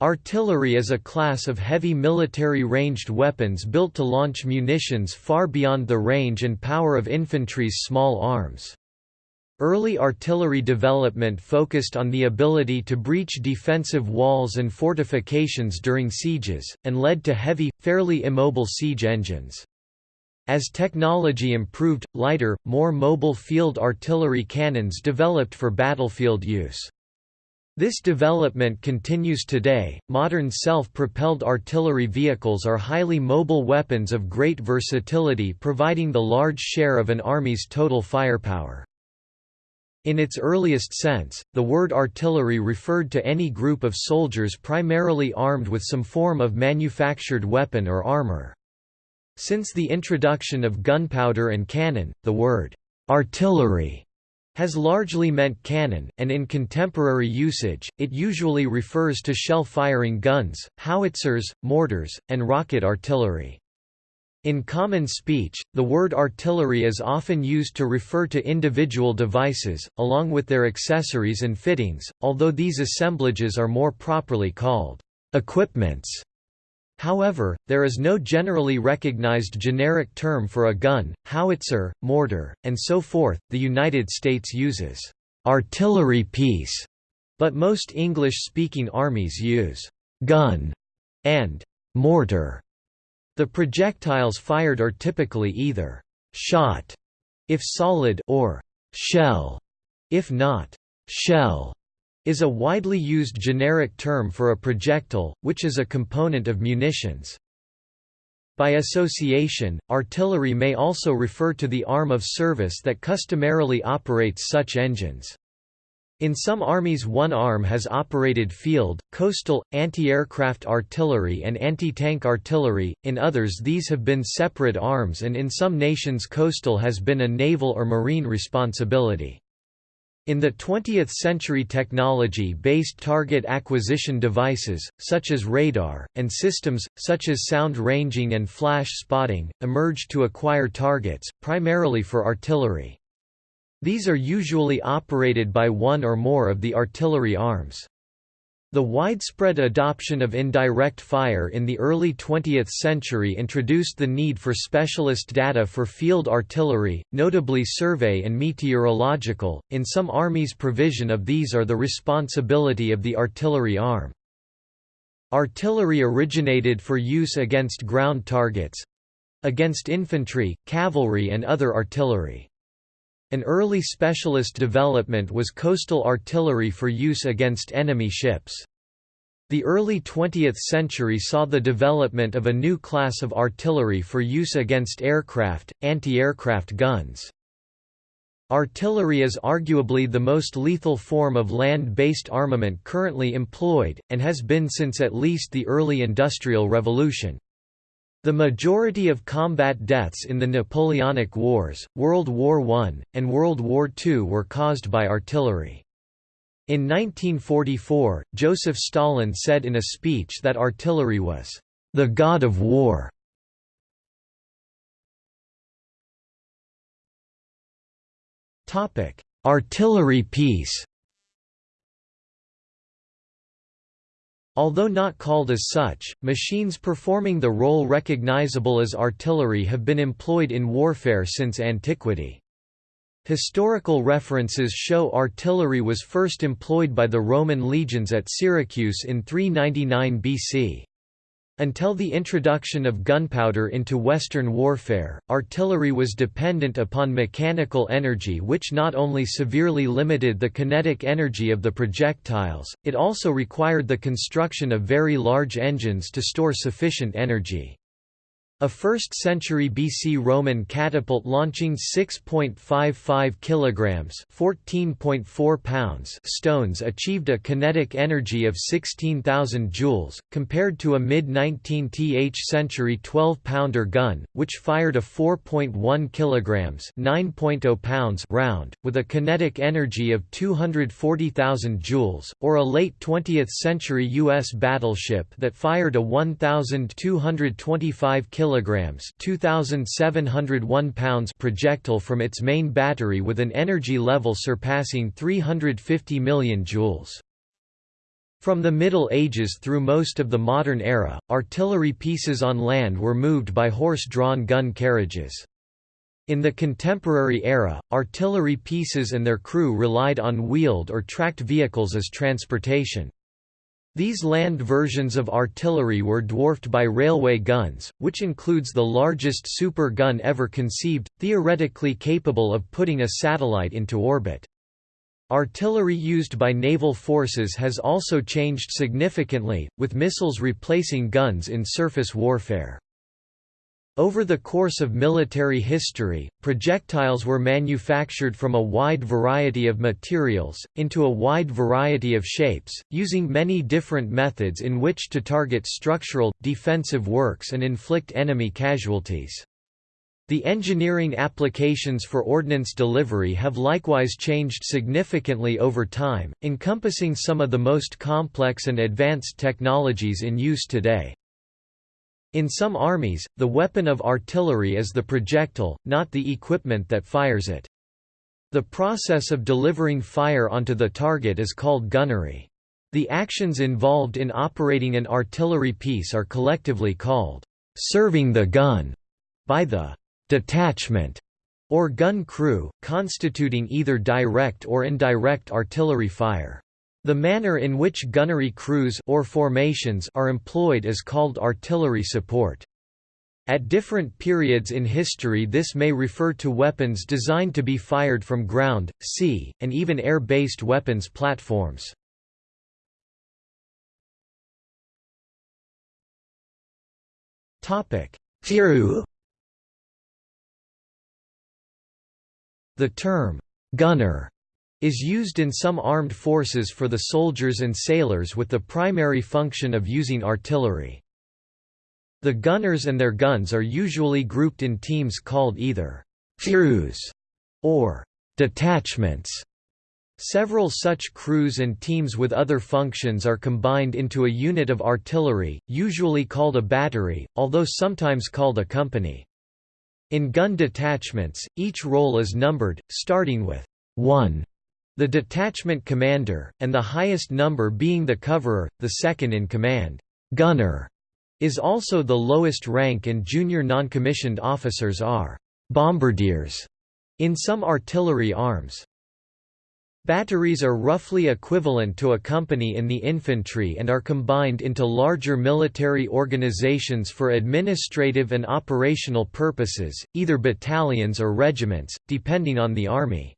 Artillery is a class of heavy military ranged weapons built to launch munitions far beyond the range and power of infantry's small arms. Early artillery development focused on the ability to breach defensive walls and fortifications during sieges, and led to heavy, fairly immobile siege engines. As technology improved, lighter, more mobile field artillery cannons developed for battlefield use. This development continues today. Modern self propelled artillery vehicles are highly mobile weapons of great versatility, providing the large share of an army's total firepower. In its earliest sense, the word artillery referred to any group of soldiers primarily armed with some form of manufactured weapon or armor. Since the introduction of gunpowder and cannon, the word artillery has largely meant cannon, and in contemporary usage, it usually refers to shell-firing guns, howitzers, mortars, and rocket artillery. In common speech, the word artillery is often used to refer to individual devices, along with their accessories and fittings, although these assemblages are more properly called equipments. However, there is no generally recognized generic term for a gun, howitzer, mortar, and so forth. The United States uses artillery piece, but most English-speaking armies use gun and mortar. The projectiles fired are typically either shot if solid or shell if not. Shell is a widely used generic term for a projectile, which is a component of munitions. By association, artillery may also refer to the arm of service that customarily operates such engines. In some armies one arm has operated field, coastal, anti-aircraft artillery and anti-tank artillery, in others these have been separate arms and in some nations coastal has been a naval or marine responsibility. In the 20th century technology-based target acquisition devices, such as radar, and systems, such as sound ranging and flash spotting, emerged to acquire targets, primarily for artillery. These are usually operated by one or more of the artillery arms. The widespread adoption of indirect fire in the early 20th century introduced the need for specialist data for field artillery, notably survey and meteorological. In some armies, provision of these are the responsibility of the artillery arm. Artillery originated for use against ground targets against infantry, cavalry, and other artillery. An early specialist development was coastal artillery for use against enemy ships. The early 20th century saw the development of a new class of artillery for use against aircraft, anti-aircraft guns. Artillery is arguably the most lethal form of land-based armament currently employed, and has been since at least the early Industrial Revolution. The majority of combat deaths in the Napoleonic Wars, World War I, and World War II were caused by artillery. In 1944, Joseph Stalin said in a speech that artillery was, "...the god of war." Artillery piece Although not called as such, machines performing the role recognizable as artillery have been employed in warfare since antiquity. Historical references show artillery was first employed by the Roman legions at Syracuse in 399 BC. Until the introduction of gunpowder into Western warfare, artillery was dependent upon mechanical energy which not only severely limited the kinetic energy of the projectiles, it also required the construction of very large engines to store sufficient energy. A 1st century BC Roman catapult launching 6.55 kilograms, 14.4 pounds stones achieved a kinetic energy of 16,000 joules compared to a mid-19th century 12-pounder gun which fired a 4.1 kilograms, 9.0 pounds round with a kinetic energy of 240,000 joules or a late 20th century US battleship that fired a 1,225 kilograms kilograms, 2701 pounds projectile from its main battery with an energy level surpassing 350 million joules. From the Middle Ages through most of the modern era, artillery pieces on land were moved by horse-drawn gun carriages. In the contemporary era, artillery pieces and their crew relied on wheeled or tracked vehicles as transportation. These land versions of artillery were dwarfed by railway guns, which includes the largest super gun ever conceived, theoretically capable of putting a satellite into orbit. Artillery used by naval forces has also changed significantly, with missiles replacing guns in surface warfare. Over the course of military history, projectiles were manufactured from a wide variety of materials, into a wide variety of shapes, using many different methods in which to target structural, defensive works and inflict enemy casualties. The engineering applications for ordnance delivery have likewise changed significantly over time, encompassing some of the most complex and advanced technologies in use today. In some armies, the weapon of artillery is the projectile, not the equipment that fires it. The process of delivering fire onto the target is called gunnery. The actions involved in operating an artillery piece are collectively called serving the gun by the detachment, or gun crew, constituting either direct or indirect artillery fire. The manner in which gunnery crews or formations are employed is called artillery support. At different periods in history this may refer to weapons designed to be fired from ground, sea, and even air-based weapons platforms. The term, gunner, is used in some armed forces for the soldiers and sailors with the primary function of using artillery. The gunners and their guns are usually grouped in teams called either crews or detachments. Several such crews and teams with other functions are combined into a unit of artillery, usually called a battery, although sometimes called a company. In gun detachments, each role is numbered, starting with 1, the detachment commander, and the highest number being the coverer, the second in command. Gunner is also the lowest rank and junior non-commissioned officers are bombardiers in some artillery arms. Batteries are roughly equivalent to a company in the infantry and are combined into larger military organizations for administrative and operational purposes, either battalions or regiments, depending on the army.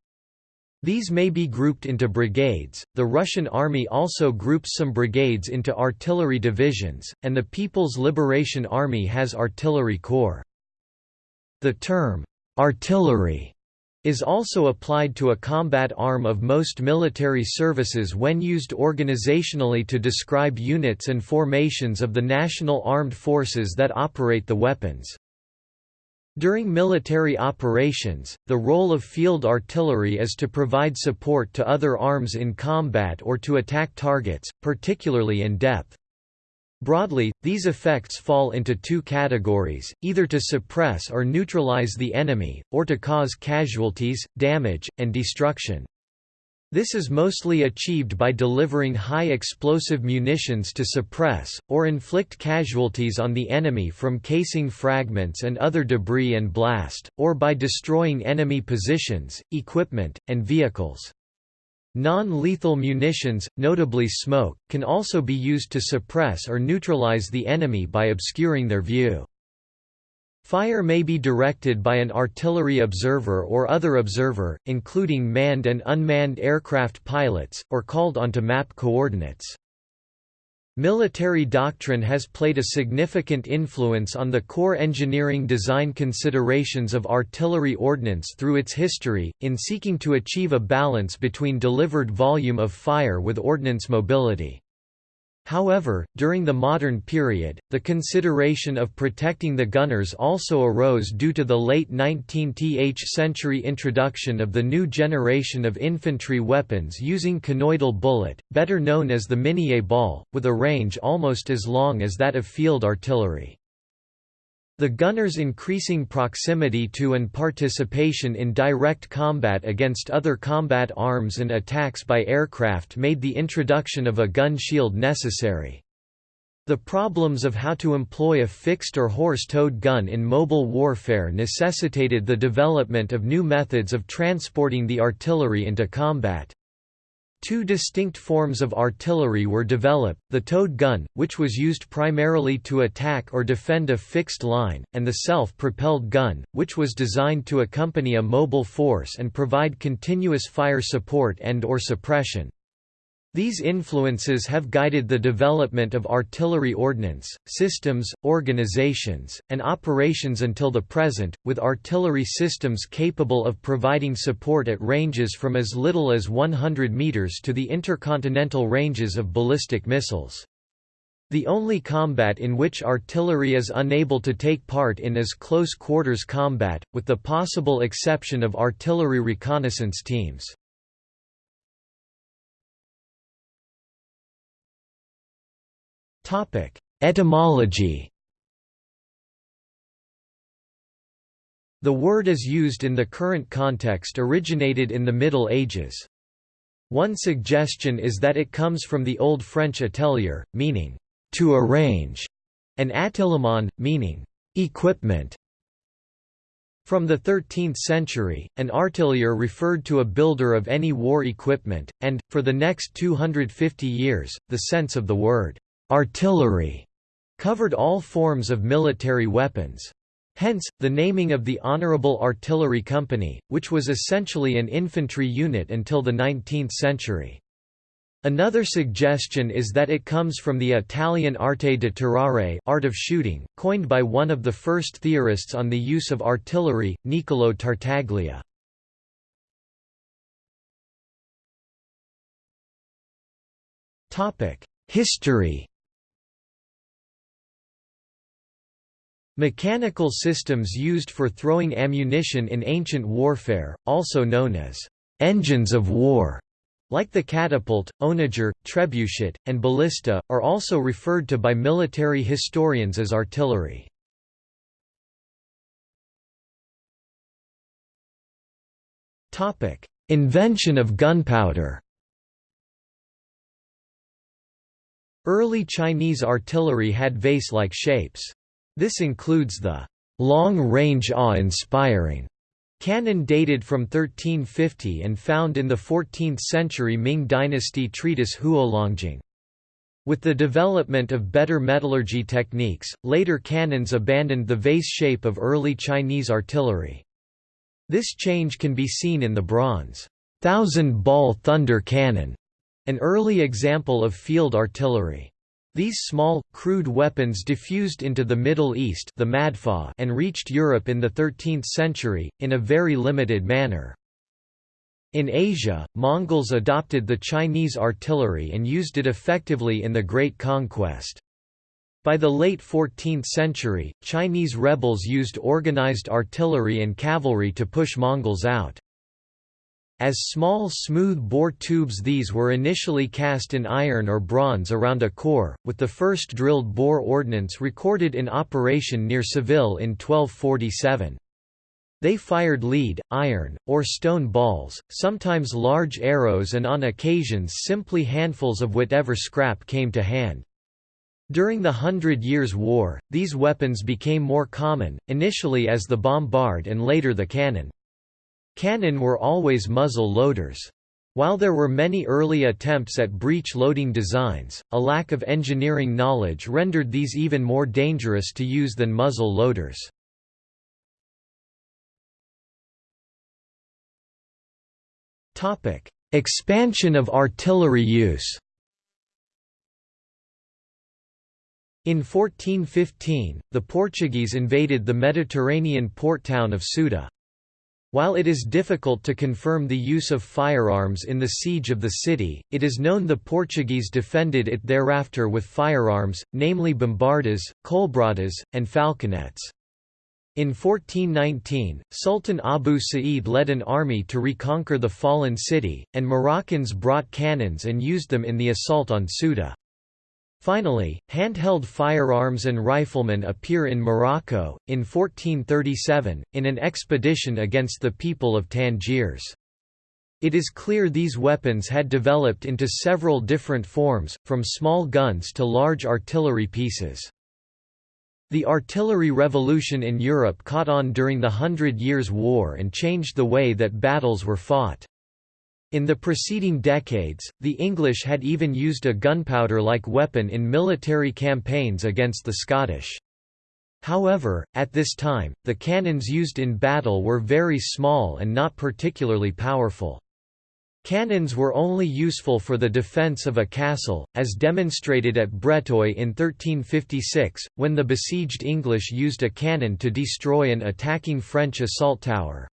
These may be grouped into brigades. The Russian army also groups some brigades into artillery divisions, and the People's Liberation Army has artillery corps. The term artillery is also applied to a combat arm of most military services when used organizationally to describe units and formations of the national armed forces that operate the weapons. During military operations, the role of field artillery is to provide support to other arms in combat or to attack targets, particularly in depth. Broadly, these effects fall into two categories, either to suppress or neutralize the enemy, or to cause casualties, damage, and destruction. This is mostly achieved by delivering high explosive munitions to suppress, or inflict casualties on the enemy from casing fragments and other debris and blast, or by destroying enemy positions, equipment, and vehicles. Non-lethal munitions, notably smoke, can also be used to suppress or neutralize the enemy by obscuring their view. Fire may be directed by an artillery observer or other observer, including manned and unmanned aircraft pilots, or called onto map coordinates. Military doctrine has played a significant influence on the core engineering design considerations of artillery ordnance through its history, in seeking to achieve a balance between delivered volume of fire with ordnance mobility. However, during the modern period, the consideration of protecting the gunners also arose due to the late 19th century introduction of the new generation of infantry weapons using conoidal bullet, better known as the Minié ball, with a range almost as long as that of field artillery. The gunners' increasing proximity to and participation in direct combat against other combat arms and attacks by aircraft made the introduction of a gun shield necessary. The problems of how to employ a fixed or horse-towed gun in mobile warfare necessitated the development of new methods of transporting the artillery into combat. Two distinct forms of artillery were developed, the towed gun, which was used primarily to attack or defend a fixed line, and the self-propelled gun, which was designed to accompany a mobile force and provide continuous fire support and or suppression. These influences have guided the development of artillery ordnance, systems, organizations, and operations until the present, with artillery systems capable of providing support at ranges from as little as 100 meters to the intercontinental ranges of ballistic missiles. The only combat in which artillery is unable to take part in is close quarters combat, with the possible exception of artillery reconnaissance teams. Etymology The word as used in the current context originated in the Middle Ages. One suggestion is that it comes from the Old French atelier, meaning, to arrange, and attillement, meaning, equipment. From the 13th century, an artilleur referred to a builder of any war equipment, and, for the next 250 years, the sense of the word Artillery covered all forms of military weapons. Hence, the naming of the Honorable Artillery Company, which was essentially an infantry unit until the 19th century. Another suggestion is that it comes from the Italian arte di tirare art of shooting, coined by one of the first theorists on the use of artillery, Niccolò Tartaglia. History Mechanical systems used for throwing ammunition in ancient warfare, also known as engines of war, like the catapult, onager, trebuchet, and ballista, are also referred to by military historians as artillery. Invention of gunpowder Early Chinese artillery had vase-like shapes. This includes the long-range awe-inspiring cannon dated from 1350 and found in the 14th-century Ming dynasty treatise Huolongjing. With the development of better metallurgy techniques, later cannons abandoned the vase shape of early Chinese artillery. This change can be seen in the bronze thousand-ball thunder cannon, an early example of field artillery. These small, crude weapons diffused into the Middle East the and reached Europe in the 13th century, in a very limited manner. In Asia, Mongols adopted the Chinese artillery and used it effectively in the Great Conquest. By the late 14th century, Chinese rebels used organized artillery and cavalry to push Mongols out. As small smooth-bore tubes these were initially cast in iron or bronze around a core, with the first drilled bore ordnance recorded in operation near Seville in 1247. They fired lead, iron, or stone balls, sometimes large arrows and on occasions simply handfuls of whatever scrap came to hand. During the Hundred Years' War, these weapons became more common, initially as the bombard and later the cannon. Cannon were always muzzle loaders. While there were many early attempts at breech loading designs, a lack of engineering knowledge rendered these even more dangerous to use than muzzle loaders. Expansion of artillery use In 1415, the Portuguese invaded the Mediterranean port town of Ceuta. While it is difficult to confirm the use of firearms in the siege of the city, it is known the Portuguese defended it thereafter with firearms, namely bombardas, colbradas, and falconets. In 1419, Sultan Abu Sa'id led an army to reconquer the fallen city, and Moroccans brought cannons and used them in the assault on Ceuta. Finally, handheld firearms and riflemen appear in Morocco, in 1437, in an expedition against the people of Tangiers. It is clear these weapons had developed into several different forms, from small guns to large artillery pieces. The artillery revolution in Europe caught on during the Hundred Years' War and changed the way that battles were fought. In the preceding decades, the English had even used a gunpowder-like weapon in military campaigns against the Scottish. However, at this time, the cannons used in battle were very small and not particularly powerful. Cannons were only useful for the defence of a castle, as demonstrated at Breteuil in 1356, when the besieged English used a cannon to destroy an attacking French assault tower.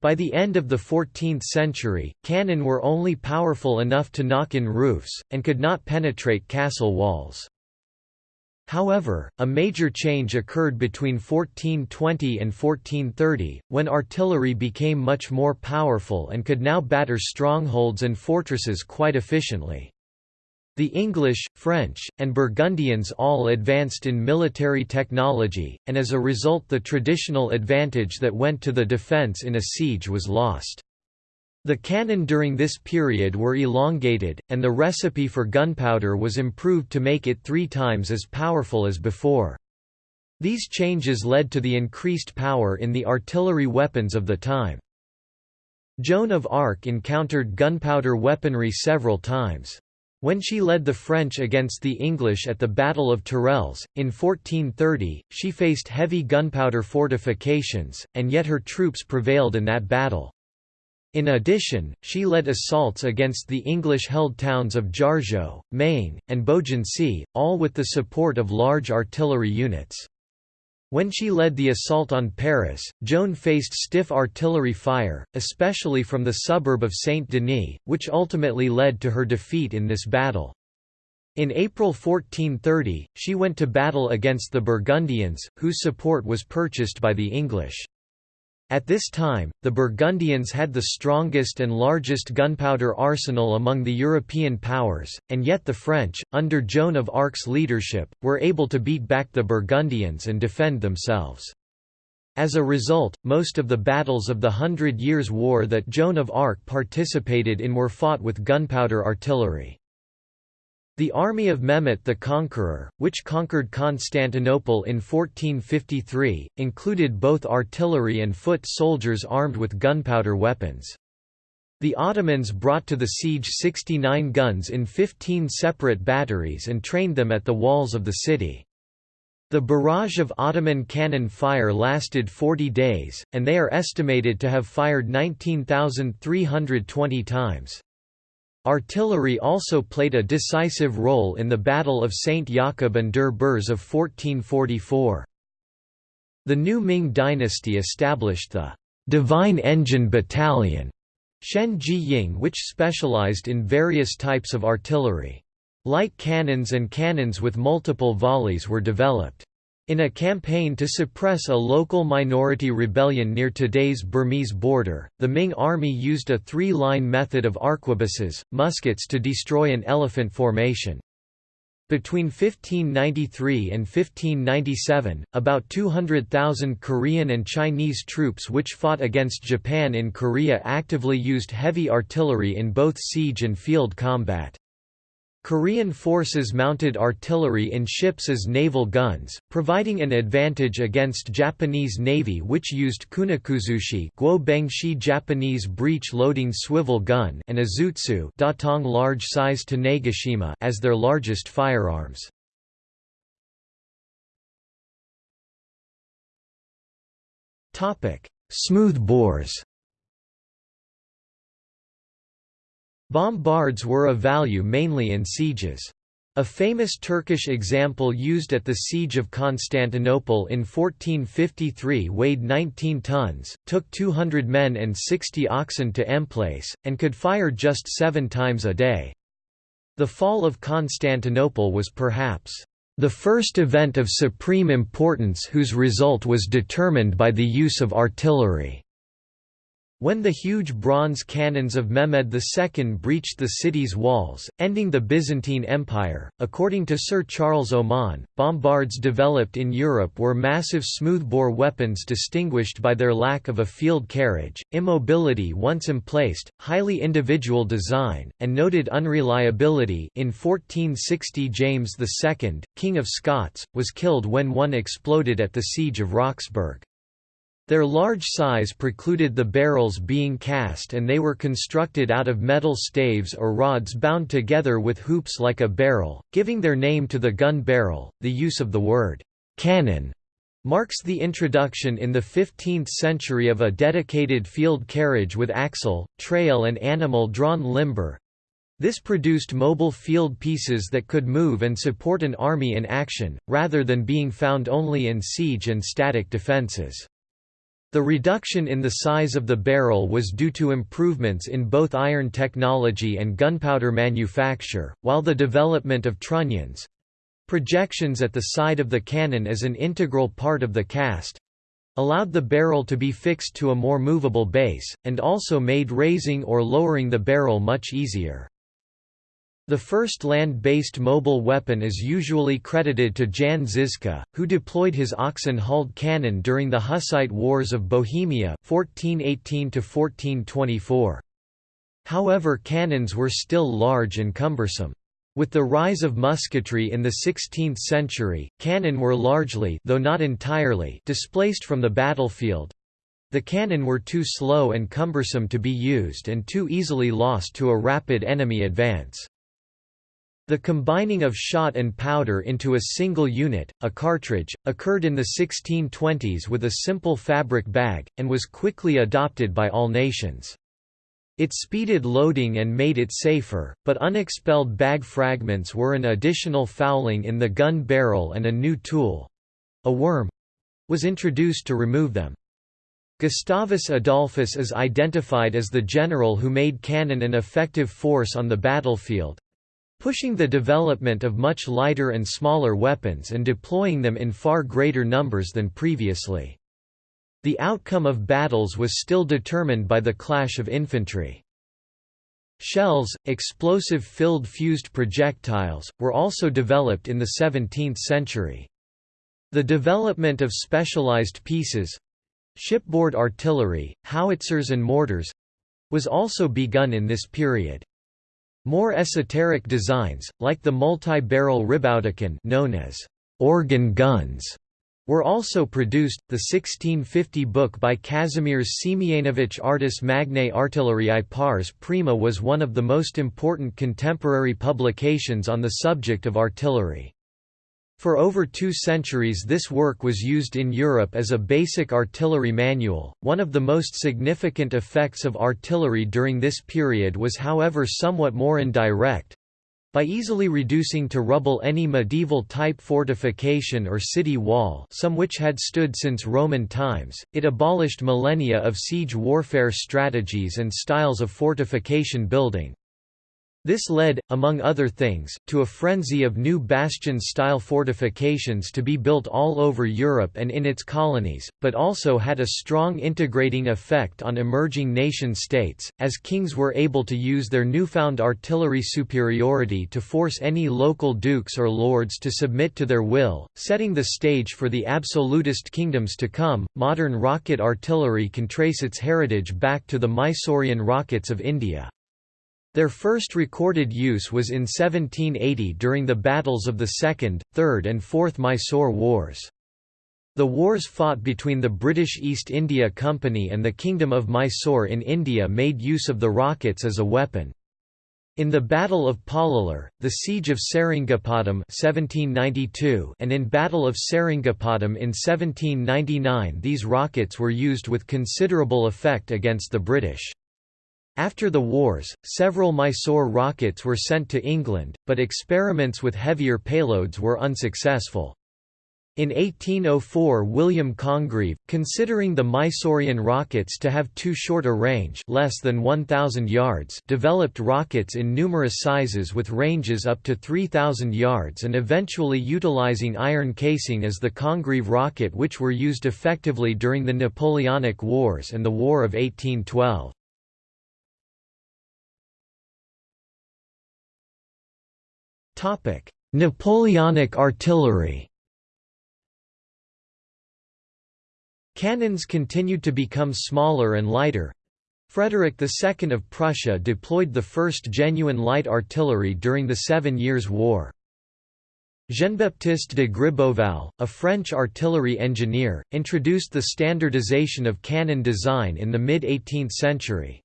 By the end of the 14th century, cannon were only powerful enough to knock in roofs, and could not penetrate castle walls. However, a major change occurred between 1420 and 1430, when artillery became much more powerful and could now batter strongholds and fortresses quite efficiently. The English, French, and Burgundians all advanced in military technology, and as a result the traditional advantage that went to the defence in a siege was lost. The cannon during this period were elongated, and the recipe for gunpowder was improved to make it three times as powerful as before. These changes led to the increased power in the artillery weapons of the time. Joan of Arc encountered gunpowder weaponry several times. When she led the French against the English at the Battle of Tourelles, in 1430, she faced heavy gunpowder fortifications, and yet her troops prevailed in that battle. In addition, she led assaults against the English-held towns of Jargeau, Meung, and Beaugency, all with the support of large artillery units. When she led the assault on Paris, Joan faced stiff artillery fire, especially from the suburb of Saint-Denis, which ultimately led to her defeat in this battle. In April 1430, she went to battle against the Burgundians, whose support was purchased by the English. At this time, the Burgundians had the strongest and largest gunpowder arsenal among the European powers, and yet the French, under Joan of Arc's leadership, were able to beat back the Burgundians and defend themselves. As a result, most of the battles of the Hundred Years' War that Joan of Arc participated in were fought with gunpowder artillery. The army of Mehmet the Conqueror, which conquered Constantinople in 1453, included both artillery and foot soldiers armed with gunpowder weapons. The Ottomans brought to the siege 69 guns in 15 separate batteries and trained them at the walls of the city. The barrage of Ottoman cannon fire lasted 40 days, and they are estimated to have fired 19,320 times. Artillery also played a decisive role in the Battle of St. Jakob an der Birs of 1444. The new Ming dynasty established the Divine Engine Battalion Shen Ji Ying which specialized in various types of artillery. Light cannons and cannons with multiple volleys were developed. In a campaign to suppress a local minority rebellion near today's Burmese border, the Ming army used a three-line method of arquebuses, muskets to destroy an elephant formation. Between 1593 and 1597, about 200,000 Korean and Chinese troops which fought against Japan in Korea actively used heavy artillery in both siege and field combat. Korean forces mounted artillery in ships as naval guns, providing an advantage against Japanese Navy which used kunikuzushi Guo Japanese breech-loading swivel gun and ōzutsu Datong large-size Tanegashima as their largest firearms. Smooth Bombards were of value mainly in sieges. A famous Turkish example used at the Siege of Constantinople in 1453 weighed 19 tons, took 200 men and 60 oxen to emplace, and could fire just seven times a day. The fall of Constantinople was perhaps the first event of supreme importance whose result was determined by the use of artillery. When the huge bronze cannons of Mehmed II breached the city's walls, ending the Byzantine Empire, according to Sir Charles Oman, bombards developed in Europe were massive smoothbore weapons distinguished by their lack of a field carriage, immobility once emplaced, highly individual design, and noted unreliability in 1460 James II, King of Scots, was killed when one exploded at the Siege of Roxburgh. Their large size precluded the barrels being cast and they were constructed out of metal staves or rods bound together with hoops like a barrel, giving their name to the gun barrel. The use of the word cannon marks the introduction in the 15th century of a dedicated field carriage with axle, trail and animal-drawn limber. This produced mobile field pieces that could move and support an army in action, rather than being found only in siege and static defences. The reduction in the size of the barrel was due to improvements in both iron technology and gunpowder manufacture, while the development of trunnions—projections at the side of the cannon as an integral part of the cast—allowed the barrel to be fixed to a more movable base, and also made raising or lowering the barrel much easier. The first land-based mobile weapon is usually credited to Jan Žižka, who deployed his oxen-hulled cannon during the Hussite Wars of Bohemia 1418 However cannons were still large and cumbersome. With the rise of musketry in the 16th century, cannon were largely though not entirely displaced from the battlefield. The cannon were too slow and cumbersome to be used and too easily lost to a rapid enemy advance. The combining of shot and powder into a single unit, a cartridge, occurred in the 1620s with a simple fabric bag, and was quickly adopted by all nations. It speeded loading and made it safer, but unexpelled bag fragments were an additional fouling in the gun barrel and a new tool—a worm—was introduced to remove them. Gustavus Adolphus is identified as the general who made cannon an effective force on the battlefield, pushing the development of much lighter and smaller weapons and deploying them in far greater numbers than previously. The outcome of battles was still determined by the clash of infantry. Shells, explosive-filled fused projectiles, were also developed in the 17th century. The development of specialized pieces—shipboard artillery, howitzers and mortars—was also begun in this period. More esoteric designs, like the multi-barrel Ribauldequin known as organ guns, were also produced. The 1650 book by Kazimierz Siemianowicz Artis Magnae Artilleriae Pars Prima was one of the most important contemporary publications on the subject of artillery. For over two centuries this work was used in Europe as a basic artillery manual. One of the most significant effects of artillery during this period was however somewhat more indirect. By easily reducing to rubble any medieval type fortification or city wall some which had stood since Roman times, it abolished millennia of siege warfare strategies and styles of fortification building. This led, among other things, to a frenzy of new bastion-style fortifications to be built all over Europe and in its colonies, but also had a strong integrating effect on emerging nation-states, as kings were able to use their newfound artillery superiority to force any local dukes or lords to submit to their will, setting the stage for the absolutist kingdoms to come. Modern rocket artillery can trace its heritage back to the Mysorean rockets of India. Their first recorded use was in 1780 during the battles of the Second, Third and Fourth Mysore Wars. The wars fought between the British East India Company and the Kingdom of Mysore in India made use of the rockets as a weapon. In the Battle of Pollilur, the Siege of Seringapatam 1792 and in Battle of Seringapatam in 1799 these rockets were used with considerable effect against the British. After the wars, several Mysore rockets were sent to England, but experiments with heavier payloads were unsuccessful. In 1804 William Congreve, considering the Mysorean rockets to have too short a range less than 1,000 yards developed rockets in numerous sizes with ranges up to 3,000 yards and eventually utilizing iron casing as the Congreve rocket which were used effectively during the Napoleonic Wars and the War of 1812. Napoleonic artillery Cannons continued to become smaller and lighter. Frederick II of Prussia deployed the first genuine light artillery during the Seven Years' War. Jean-Baptiste de Gribeauval, a French artillery engineer, introduced the standardization of cannon design in the mid-18th century.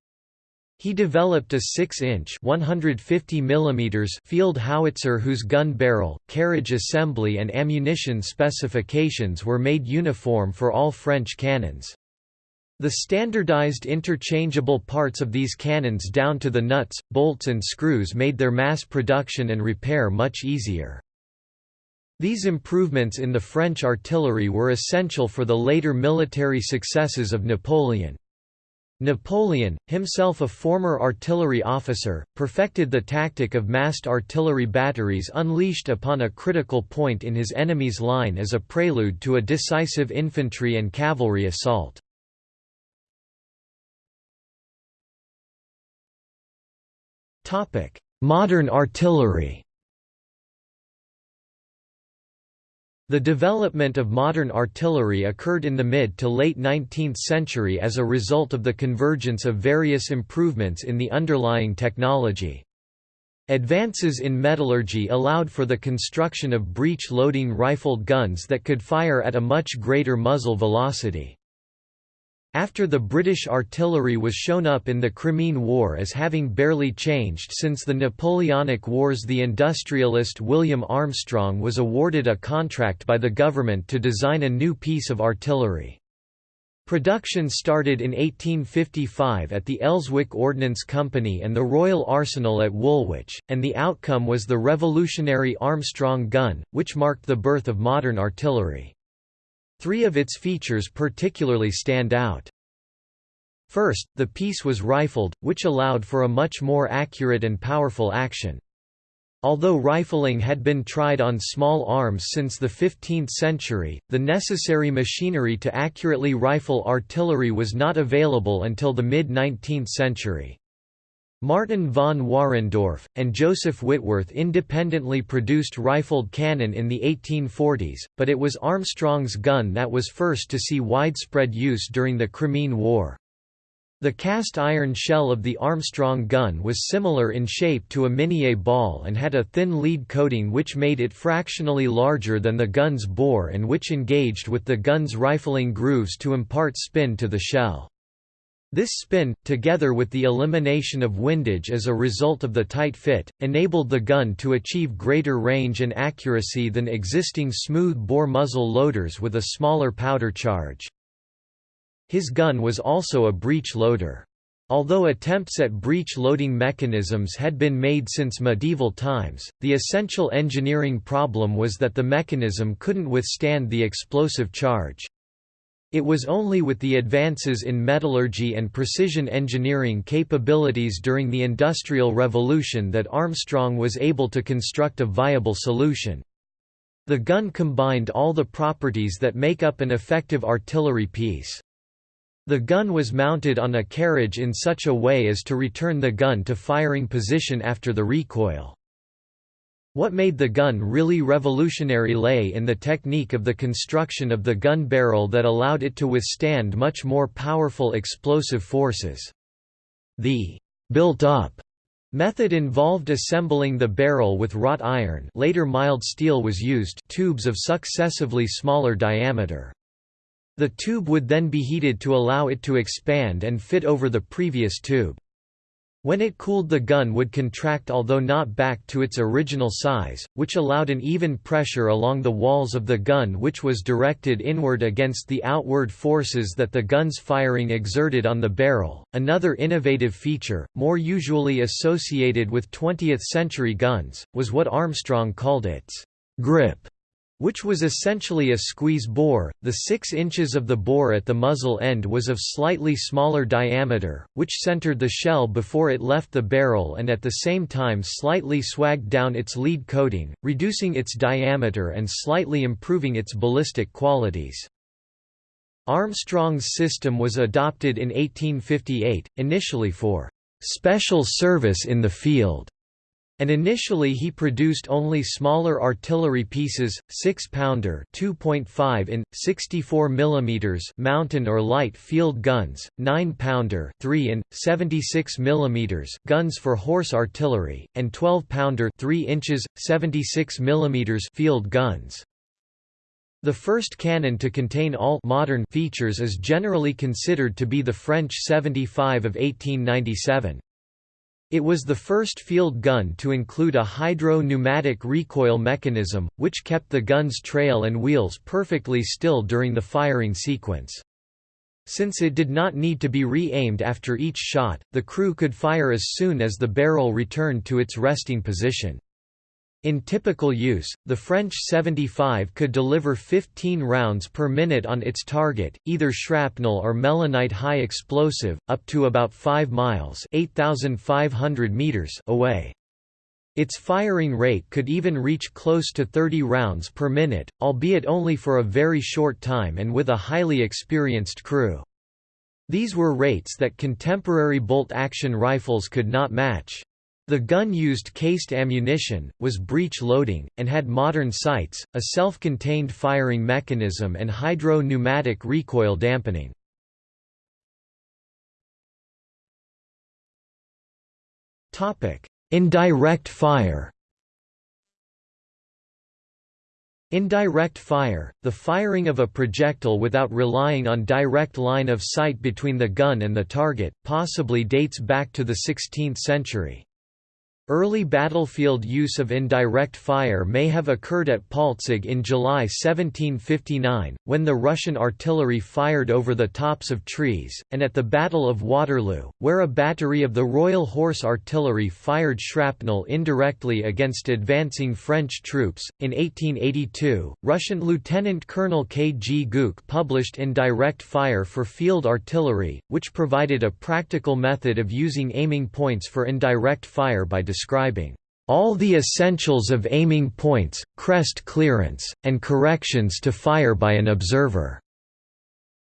He developed a 6-inch field howitzer whose gun barrel, carriage assembly and ammunition specifications were made uniform for all French cannons. The standardized interchangeable parts of these cannons down to the nuts, bolts and screws made their mass production and repair much easier. These improvements in the French artillery were essential for the later military successes of Napoleon. Napoleon, himself a former artillery officer, perfected the tactic of massed artillery batteries unleashed upon a critical point in his enemy's line as a prelude to a decisive infantry and cavalry assault. Modern artillery The development of modern artillery occurred in the mid to late 19th century as a result of the convergence of various improvements in the underlying technology. Advances in metallurgy allowed for the construction of breech-loading rifled guns that could fire at a much greater muzzle velocity. After the British artillery was shown up in the Crimean War as having barely changed since the Napoleonic Wars the industrialist William Armstrong was awarded a contract by the government to design a new piece of artillery. Production started in 1855 at the Elswick Ordnance Company and the Royal Arsenal at Woolwich, and the outcome was the revolutionary Armstrong gun, which marked the birth of modern artillery. Three of its features particularly stand out. First, the piece was rifled, which allowed for a much more accurate and powerful action. Although rifling had been tried on small arms since the 15th century, the necessary machinery to accurately rifle artillery was not available until the mid-19th century. Martin von Wahrendorff, and Joseph Whitworth independently produced rifled cannon in the 1840s, but it was Armstrong's gun that was first to see widespread use during the Crimean War. The cast iron shell of the Armstrong gun was similar in shape to a Minié ball and had a thin lead coating which made it fractionally larger than the gun's bore and which engaged with the gun's rifling grooves to impart spin to the shell. This spin, together with the elimination of windage as a result of the tight fit, enabled the gun to achieve greater range and accuracy than existing smooth-bore muzzle loaders with a smaller powder charge. His gun was also a breech loader. Although attempts at breech loading mechanisms had been made since medieval times, the essential engineering problem was that the mechanism couldn't withstand the explosive charge. It was only with the advances in metallurgy and precision engineering capabilities during the Industrial Revolution that Armstrong was able to construct a viable solution. The gun combined all the properties that make up an effective artillery piece. The gun was mounted on a carriage in such a way as to return the gun to firing position after the recoil. What made the gun really revolutionary lay in the technique of the construction of the gun barrel that allowed it to withstand much more powerful explosive forces. The built-up method involved assembling the barrel with wrought iron later mild steel was used tubes of successively smaller diameter. The tube would then be heated to allow it to expand and fit over the previous tube. When it cooled the gun would contract although not back to its original size, which allowed an even pressure along the walls of the gun which was directed inward against the outward forces that the gun's firing exerted on the barrel. Another innovative feature, more usually associated with 20th century guns, was what Armstrong called its grip which was essentially a squeeze bore. The 6 inches of the bore at the muzzle end was of slightly smaller diameter, which centered the shell before it left the barrel and at the same time slightly swaged down its lead coating, reducing its diameter and slightly improving its ballistic qualities. Armstrong's system was adopted in 1858, initially for special service in the field and initially he produced only smaller artillery pieces, 6-pounder (2.5 in 64 mm) mountain or light field guns, 9-pounder (3 in 76 mm) guns for horse artillery, and 12-pounder (3 inches 76 mm) field guns. The first cannon to contain all modern features is generally considered to be the French 75 of 1897. It was the first field gun to include a hydro-pneumatic recoil mechanism, which kept the gun's trail and wheels perfectly still during the firing sequence. Since it did not need to be re-aimed after each shot, the crew could fire as soon as the barrel returned to its resting position. In typical use, the French 75 could deliver 15 rounds per minute on its target, either shrapnel or melinite high explosive, up to about 5 miles meters away. Its firing rate could even reach close to 30 rounds per minute, albeit only for a very short time and with a highly experienced crew. These were rates that contemporary bolt-action rifles could not match. The gun used cased ammunition, was breech loading, and had modern sights, a self-contained firing mechanism and hydro-pneumatic recoil dampening. Indirect fire Indirect fire, the firing of a projectile without relying on direct line of sight between the gun and the target, possibly dates back to the 16th century. Early battlefield use of indirect fire may have occurred at Paltzig in July 1759, when the Russian artillery fired over the tops of trees, and at the Battle of Waterloo, where a battery of the Royal Horse Artillery fired shrapnel indirectly against advancing French troops. In 1882, Russian Lieutenant Colonel K. G. Guk published Indirect Fire for Field Artillery, which provided a practical method of using aiming points for indirect fire by describing all the essentials of aiming points, crest clearance, and corrections to fire by an observer.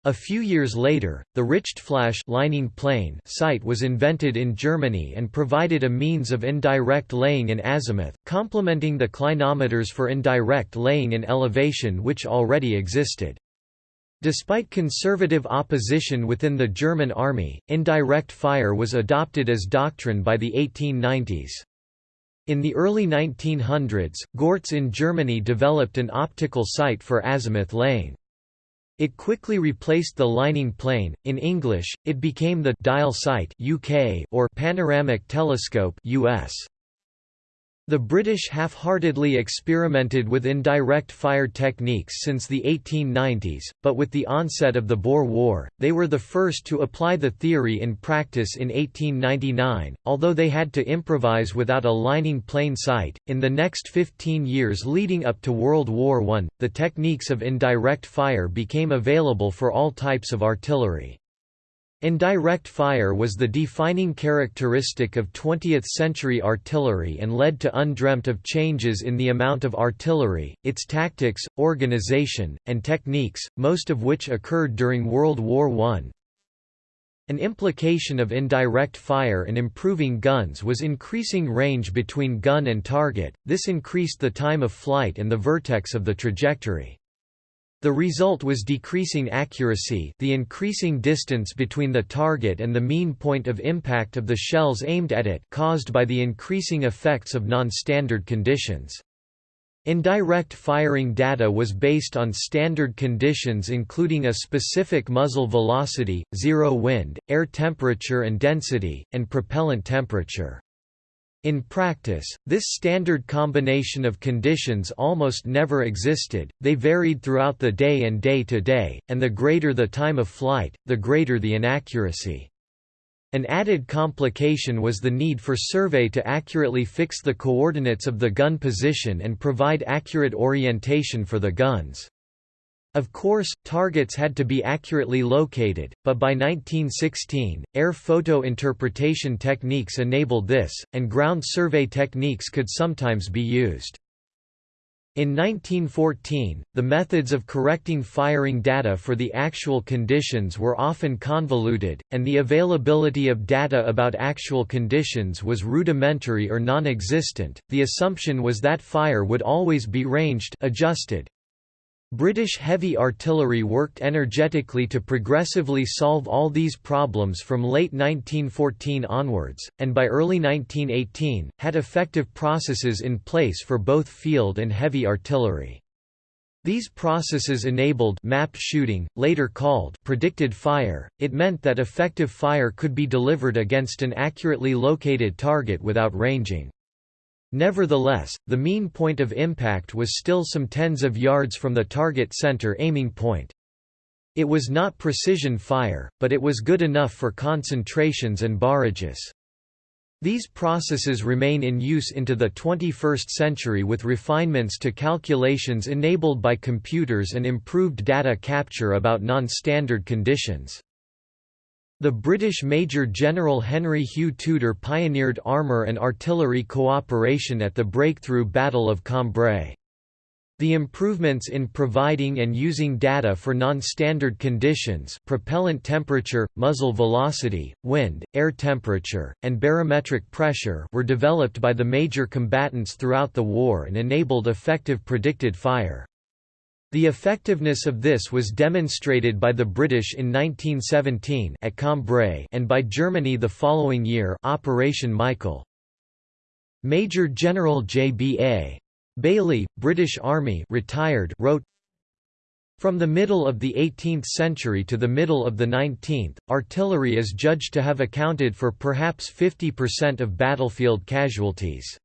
A few years later, the Richtfläche lining plane sight was invented in Germany and provided a means of indirect laying in azimuth, complementing the clinometers for indirect laying in elevation which already existed. Despite conservative opposition within the German army, indirect fire was adopted as doctrine by the 1890s. In the early 1900s, Goerz in Germany developed an optical sight for azimuth laying. It quickly replaced the lining plane. In English, it became the dial sight (UK) or panoramic telescope (US). The British half-heartedly experimented with indirect fire techniques since the 1890s, but with the onset of the Boer War, they were the first to apply the theory in practice in 1899, although they had to improvise without a lining plane sight. In the next 15 years leading up to World War I, the techniques of indirect fire became available for all types of artillery. Indirect fire was the defining characteristic of 20th-century artillery and led to undreamt of changes in the amount of artillery, its tactics, organization, and techniques, most of which occurred during World War I. An implication of indirect fire and improving guns was increasing range between gun and target, this increased the time of flight and the vertex of the trajectory. The result was decreasing accuracy the increasing distance between the target and the mean point of impact of the shells aimed at it caused by the increasing effects of non-standard conditions. Indirect firing data was based on standard conditions including a specific muzzle velocity, zero wind, air temperature and density, and propellant temperature. In practice, this standard combination of conditions almost never existed, they varied throughout the day and day to day, and the greater the time of flight, the greater the inaccuracy. An added complication was the need for survey to accurately fix the coordinates of the gun position and provide accurate orientation for the guns. Of course, targets had to be accurately located, but by 1916, air photo interpretation techniques enabled this, and ground survey techniques could sometimes be used. In 1914, the methods of correcting firing data for the actual conditions were often convoluted, and the availability of data about actual conditions was rudimentary or non-existent. The assumption was that fire would always be ranged adjusted, British heavy artillery worked energetically to progressively solve all these problems from late 1914 onwards, and by early 1918, had effective processes in place for both field and heavy artillery. These processes enabled map shooting, later called predicted fire. It meant that effective fire could be delivered against an accurately located target without ranging. Nevertheless, the mean point of impact was still some tens of yards from the target center aiming point. It was not precision fire, but it was good enough for concentrations and barrages. These processes remain in use into the 21st century with refinements to calculations enabled by computers and improved data capture about non-standard conditions. The British Major General Henry Hugh Tudor pioneered armour and artillery cooperation at the breakthrough Battle of Cambrai. The improvements in providing and using data for non-standard conditions propellant temperature, muzzle velocity, wind, air temperature, and barometric pressure were developed by the major combatants throughout the war and enabled effective predicted fire. The effectiveness of this was demonstrated by the British in 1917 at Cambrai and by Germany the following year Operation Michael. Major General J.B.A. Bailey, British Army retired wrote, From the middle of the 18th century to the middle of the 19th, artillery is judged to have accounted for perhaps 50% of battlefield casualties.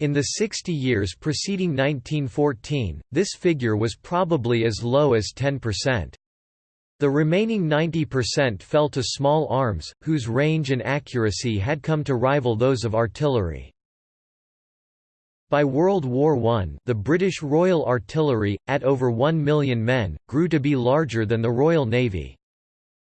In the 60 years preceding 1914, this figure was probably as low as 10%. The remaining 90% fell to small arms, whose range and accuracy had come to rival those of artillery. By World War I the British Royal Artillery, at over 1 million men, grew to be larger than the Royal Navy.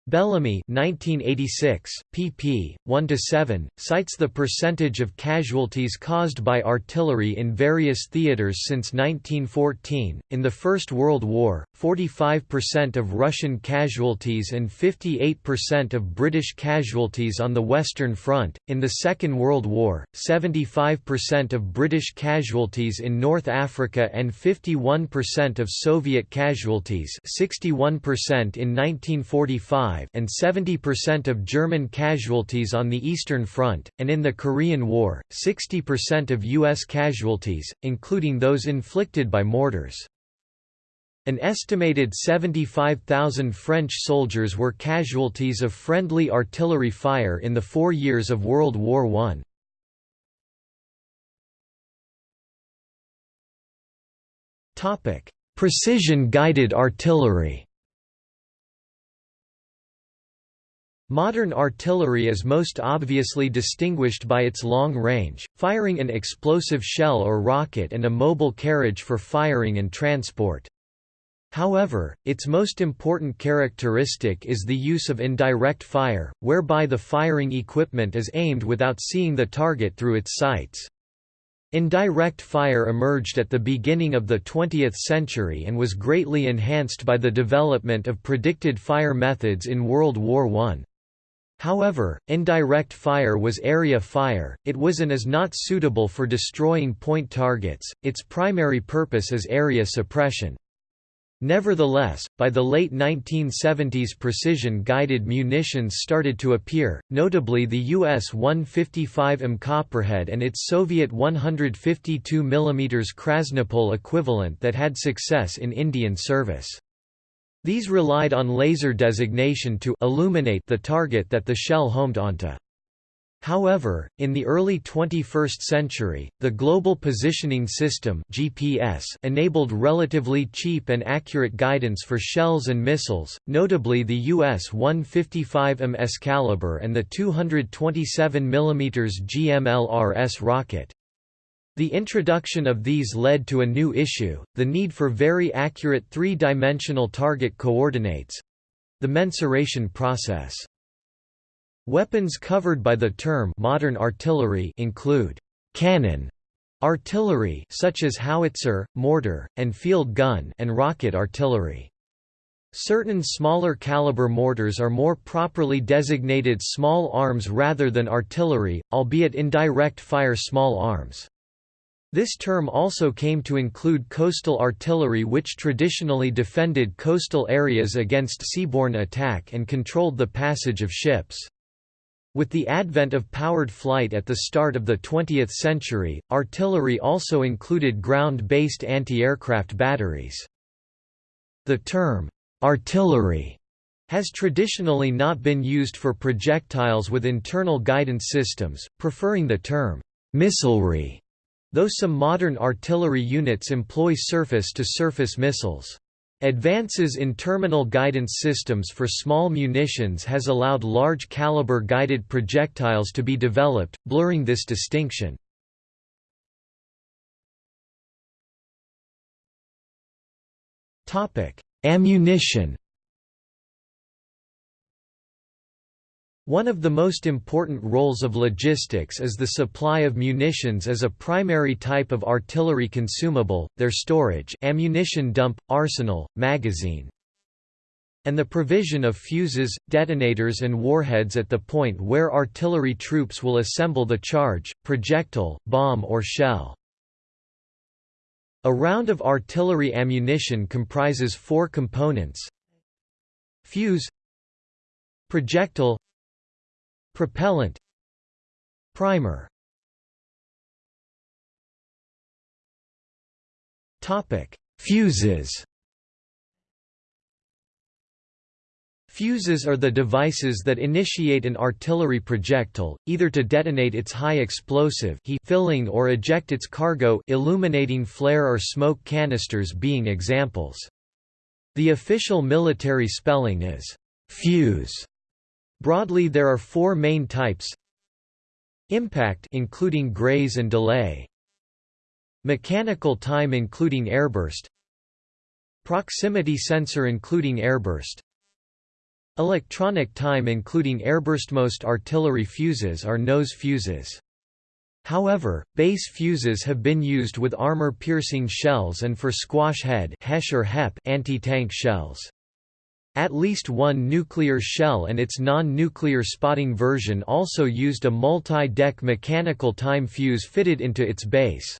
Bellamy 1986, pp. 1–7, cites the percentage of casualties caused by artillery in various theaters since 1914. In the First World War, 45% of Russian casualties and 58% of British casualties on the Western Front. In the Second World War, 75% of British casualties in North Africa and 51% of Soviet casualties 61% in 1945 and 70% of German casualties on the Eastern Front, and in the Korean War, 60% of U.S. casualties, including those inflicted by mortars. An estimated 75,000 French soldiers were casualties of friendly artillery fire in the four years of World War I. Precision-guided artillery Modern artillery is most obviously distinguished by its long range, firing an explosive shell or rocket and a mobile carriage for firing and transport. However, its most important characteristic is the use of indirect fire, whereby the firing equipment is aimed without seeing the target through its sights. Indirect fire emerged at the beginning of the 20th century and was greatly enhanced by the development of predicted fire methods in World War I. However, indirect fire was area fire, it was and is not suitable for destroying point targets, its primary purpose is area suppression. Nevertheless, by the late 1970s precision-guided munitions started to appear, notably the US 155M Copperhead and its Soviet 152 mm Krasnopol equivalent that had success in Indian service. These relied on laser designation to illuminate the target that the shell homed onto. However, in the early 21st century, the Global Positioning System (GPS) enabled relatively cheap and accurate guidance for shells and missiles, notably the US 155 Excalibur and the 227 mm GMLRS rocket. The introduction of these led to a new issue, the need for very accurate three-dimensional target coordinates—the mensuration process. Weapons covered by the term modern artillery include cannon artillery such as howitzer, mortar, and field gun and rocket artillery. Certain smaller caliber mortars are more properly designated small arms rather than artillery, albeit indirect fire small arms. This term also came to include coastal artillery which traditionally defended coastal areas against seaborne attack and controlled the passage of ships. With the advent of powered flight at the start of the 20th century, artillery also included ground-based anti-aircraft batteries. The term, artillery, has traditionally not been used for projectiles with internal guidance systems, preferring the term, missilery, though some modern artillery units employ surface-to-surface -surface missiles. Advances in terminal guidance systems for small munitions has allowed large-caliber guided projectiles to be developed, blurring this distinction. Ammunition One of the most important roles of logistics is the supply of munitions as a primary type of artillery consumable, their storage ammunition dump, arsenal, magazine, and the provision of fuses, detonators and warheads at the point where artillery troops will assemble the charge, projectile, bomb or shell. A round of artillery ammunition comprises four components Fuse Projectile Propellant Primer Topic: Fuses. Fuses are the devices that initiate an artillery projectile, either to detonate its high explosive filling or eject its cargo illuminating flare or smoke canisters being examples. The official military spelling is «fuse», Broadly there are four main types Impact including graze and delay Mechanical time including airburst Proximity sensor including airburst Electronic time including airburst Most artillery fuses are nose fuses. However, base fuses have been used with armor-piercing shells and for squash head anti-tank shells. At least one nuclear shell and its non-nuclear spotting version also used a multi-deck mechanical time fuse fitted into its base.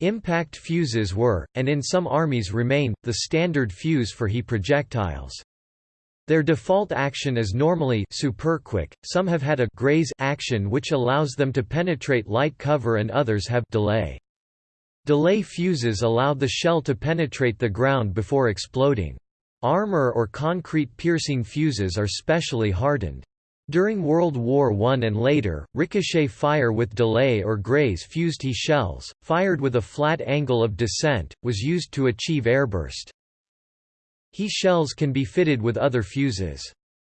Impact fuses were, and in some armies remain, the standard fuse for HE projectiles. Their default action is normally superquick, some have had a graze action which allows them to penetrate light cover and others have delay. Delay fuses allow the shell to penetrate the ground before exploding. Armor or concrete piercing fuses are specially hardened. During World War I and later, ricochet fire with delay or graze fused HE shells, fired with a flat angle of descent, was used to achieve airburst. HE shells can be fitted with other fuses.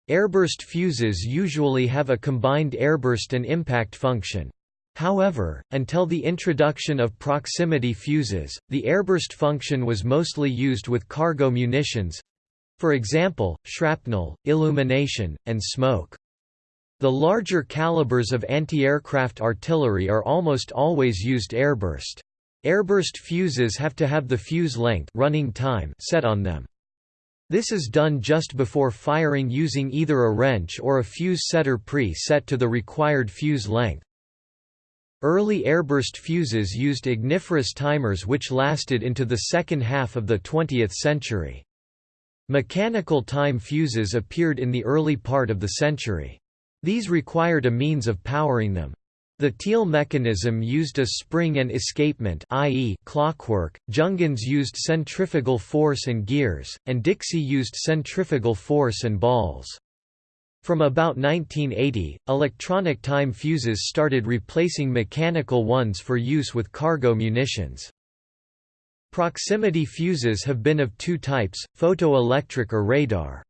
Airburst fuses usually have a combined airburst and impact function. However, until the introduction of proximity fuses, the airburst function was mostly used with cargo munitions, for example, shrapnel, illumination, and smoke. The larger calibers of anti-aircraft artillery are almost always used airburst. Airburst fuses have to have the fuse length running time set on them. This is done just before firing using either a wrench or a fuse setter pre-set to the required fuse length. Early airburst fuses used igniferous timers which lasted into the second half of the 20th century. Mechanical time fuses appeared in the early part of the century. These required a means of powering them. The Thiel mechanism used a spring and escapement i.e. clockwork, Junghans used centrifugal force and gears, and Dixi used centrifugal force and balls. From about 1980, electronic time fuses started replacing mechanical ones for use with cargo munitions. Proximity fuses have been of two types, photoelectric or radar.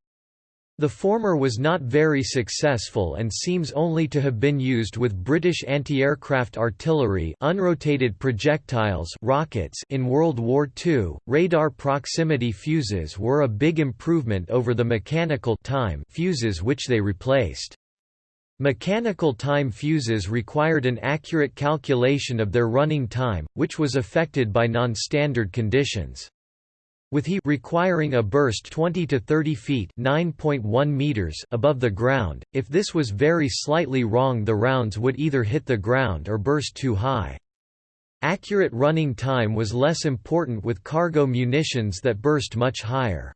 The former was not very successful and seems only to have been used with British anti-aircraft artillery unrotated projectiles rockets in World War II. Radar proximity fuses were a big improvement over the mechanical time fuses which they replaced. Mechanical time fuses required an accurate calculation of their running time, which was affected by non-standard conditions with he requiring a burst 20 to 30 feet (9.1 meters) above the ground. If this was very slightly wrong, the rounds would either hit the ground or burst too high. Accurate running time was less important with cargo munitions that burst much higher.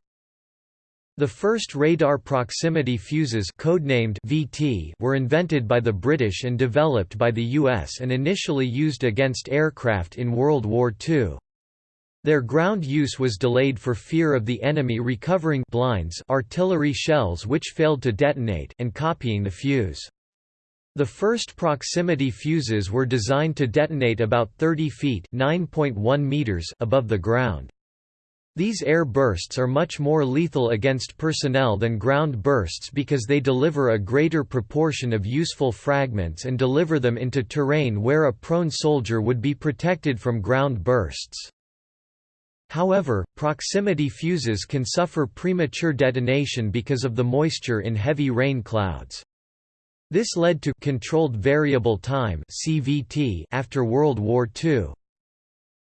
The first radar proximity fuses codenamed VT were invented by the British and developed by the US and initially used against aircraft in World War II. Their ground use was delayed for fear of the enemy recovering blinds artillery shells which failed to detonate and copying the fuse. The first proximity fuses were designed to detonate about 30 feet meters above the ground. These air bursts are much more lethal against personnel than ground bursts because they deliver a greater proportion of useful fragments and deliver them into terrain where a prone soldier would be protected from ground bursts. However, proximity fuses can suffer premature detonation because of the moisture in heavy rain clouds. This led to controlled variable time (CVT) after World War II.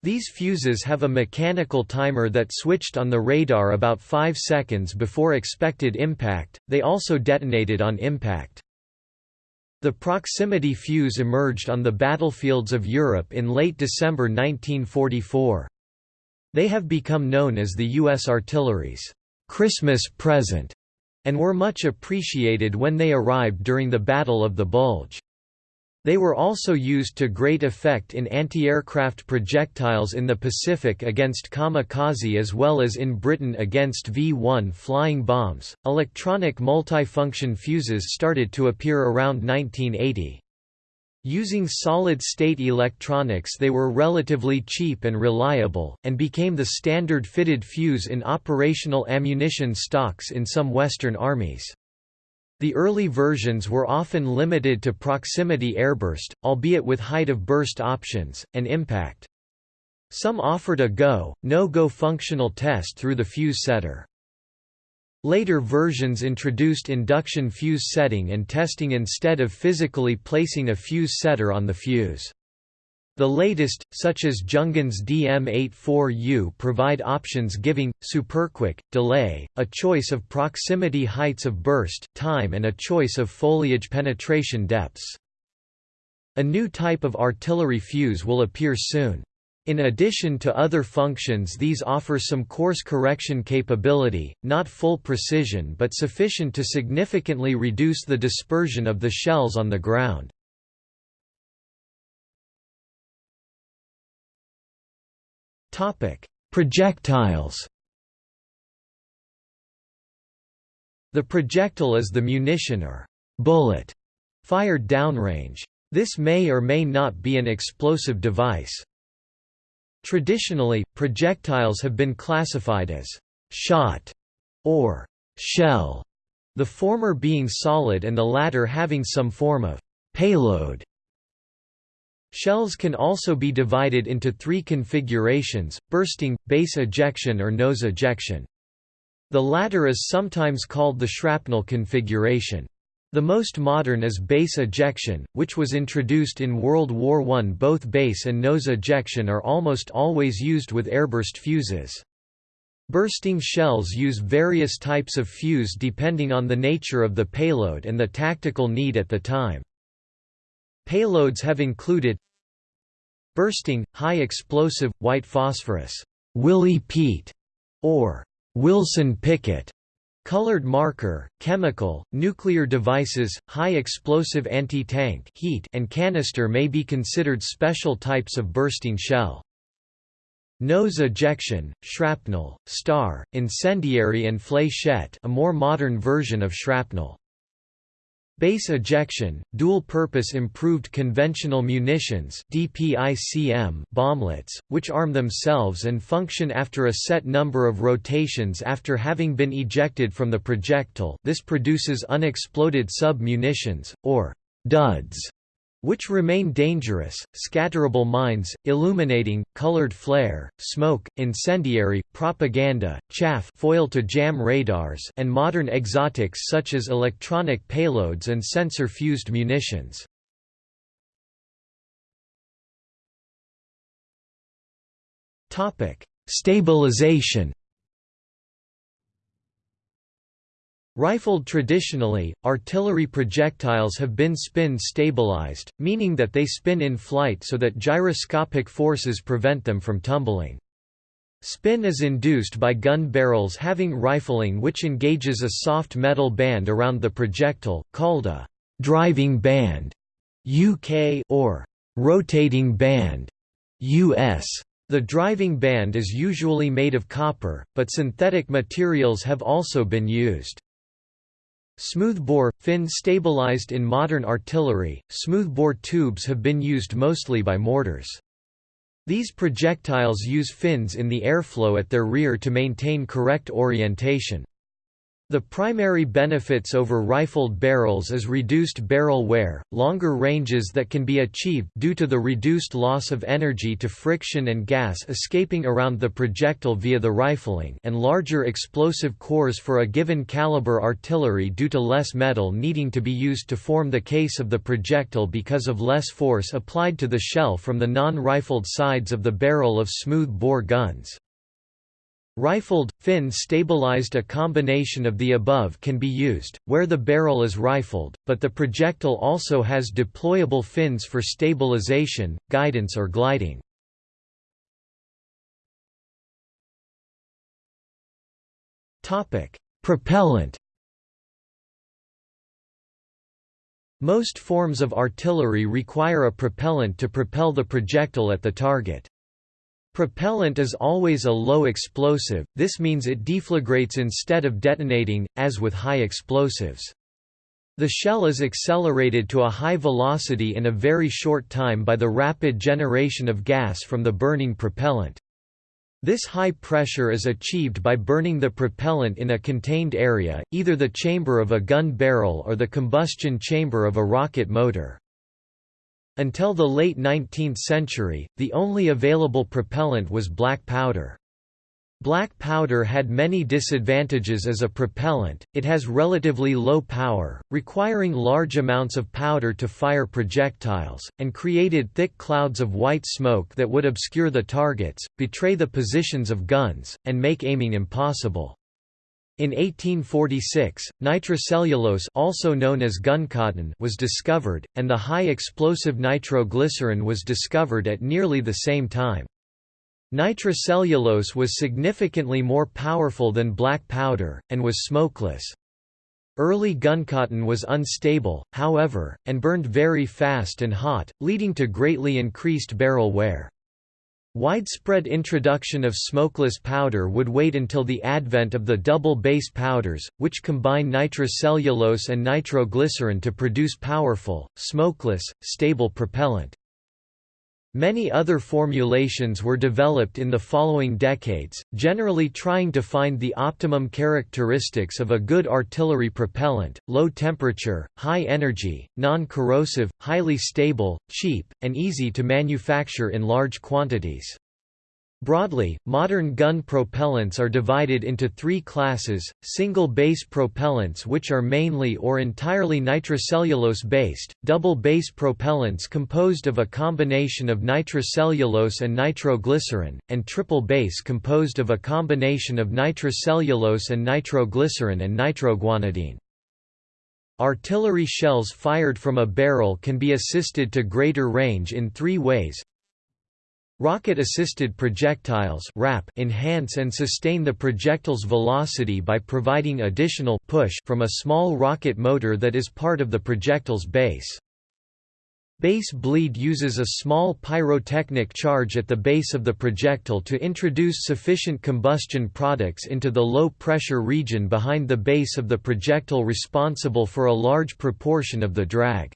These fuses have a mechanical timer that switched on the radar about 5 seconds before expected impact. They also detonated on impact. The proximity fuse emerged on the battlefields of Europe in late December 1944. They have become known as the U.S. artillery's Christmas present and were much appreciated when they arrived during the Battle of the Bulge. They were also used to great effect in anti-aircraft projectiles in the Pacific against kamikaze as well as in Britain against V-1 flying bombs. Electronic multifunction fuses started to appear around 1980. Using solid-state electronics they were relatively cheap and reliable, and became the standard fitted fuse in operational ammunition stocks in some Western armies. The early versions were often limited to proximity airburst, albeit with height of burst options, and impact. Some offered a go, no-go functional test through the fuse setter. Later versions introduced induction fuse setting and testing instead of physically placing a fuse setter on the fuse. The latest, such as Junghans DM84U provide options giving, superquick, delay, a choice of proximity heights of burst, time and a choice of foliage penetration depths. A new type of artillery fuse will appear soon. In addition to other functions these offer some course correction capability, not full precision but sufficient to significantly reduce the dispersion of the shells on the ground. Projectiles The projectile is the munition or bullet fired downrange. This may or may not be an explosive device. Traditionally, projectiles have been classified as shot or shell, the former being solid and the latter having some form of payload. Shells can also be divided into three configurations, bursting, base ejection or nose ejection. The latter is sometimes called the shrapnel configuration. The most modern is base ejection, which was introduced in World War I. Both base and nose ejection are almost always used with airburst fuses. Bursting shells use various types of fuse depending on the nature of the payload and the tactical need at the time. Payloads have included bursting, high explosive, white phosphorus, Willie Pete, or Wilson Pickett, Colored marker, chemical, nuclear devices, high explosive anti-tank heat and canister may be considered special types of bursting shell. Nose ejection, shrapnel, star, incendiary and fléchette a more modern version of shrapnel. Base ejection, dual-purpose improved conventional munitions DPICM bomblets, which arm themselves and function after a set number of rotations after having been ejected from the projectile. This produces unexploded sub-munitions, or duds, which remain dangerous, scatterable mines, illuminating, colored flare, smoke, incendiary, propaganda, chaff foil to jam radars and modern exotics such as electronic payloads and sensor-fused munitions. Stabilization Rifled traditionally, artillery projectiles have been spin stabilized, meaning that they spin in flight so that gyroscopic forces prevent them from tumbling. Spin is induced by gun barrels having rifling which engages a soft metal band around the projectile, called a «driving band» UK or «rotating band» US. The driving band is usually made of copper, but synthetic materials have also been used. Smoothbore, fin stabilized in modern artillery, smoothbore tubes have been used mostly by mortars. These projectiles use fins in the airflow at their rear to maintain correct orientation. The primary benefits over rifled barrels is reduced barrel wear, longer ranges that can be achieved due to the reduced loss of energy to friction and gas escaping around the projectile via the rifling and larger explosive cores for a given caliber artillery due to less metal needing to be used to form the case of the projectile because of less force applied to the shell from the non-rifled sides of the barrel of smooth-bore guns. Rifled, fin-stabilized A combination of the above can be used, where the barrel is rifled, but the projectile also has deployable fins for stabilization, guidance or gliding. Propellant Most forms of artillery require a propellant to propel the projectile at the target. Propellant is always a low explosive, this means it deflagrates instead of detonating, as with high explosives. The shell is accelerated to a high velocity in a very short time by the rapid generation of gas from the burning propellant. This high pressure is achieved by burning the propellant in a contained area, either the chamber of a gun barrel or the combustion chamber of a rocket motor. Until the late 19th century, the only available propellant was black powder. Black powder had many disadvantages as a propellant, it has relatively low power, requiring large amounts of powder to fire projectiles, and created thick clouds of white smoke that would obscure the targets, betray the positions of guns, and make aiming impossible. In 1846, nitrocellulose also known as was discovered, and the high-explosive nitroglycerin was discovered at nearly the same time. Nitrocellulose was significantly more powerful than black powder, and was smokeless. Early guncotton was unstable, however, and burned very fast and hot, leading to greatly increased barrel wear. Widespread introduction of smokeless powder would wait until the advent of the double base powders, which combine nitrocellulose and nitroglycerin to produce powerful, smokeless, stable propellant. Many other formulations were developed in the following decades, generally trying to find the optimum characteristics of a good artillery propellant, low temperature, high energy, non-corrosive, highly stable, cheap, and easy to manufacture in large quantities. Broadly, modern gun propellants are divided into three classes, single-base propellants which are mainly or entirely nitrocellulose-based, double-base propellants composed of a combination of nitrocellulose and nitroglycerin, and triple-base composed of a combination of nitrocellulose and nitroglycerin and nitroguanidine. Artillery shells fired from a barrel can be assisted to greater range in three ways, Rocket-assisted projectiles enhance and sustain the projectile's velocity by providing additional push from a small rocket motor that is part of the projectile's base. Base bleed uses a small pyrotechnic charge at the base of the projectile to introduce sufficient combustion products into the low-pressure region behind the base of the projectile responsible for a large proportion of the drag.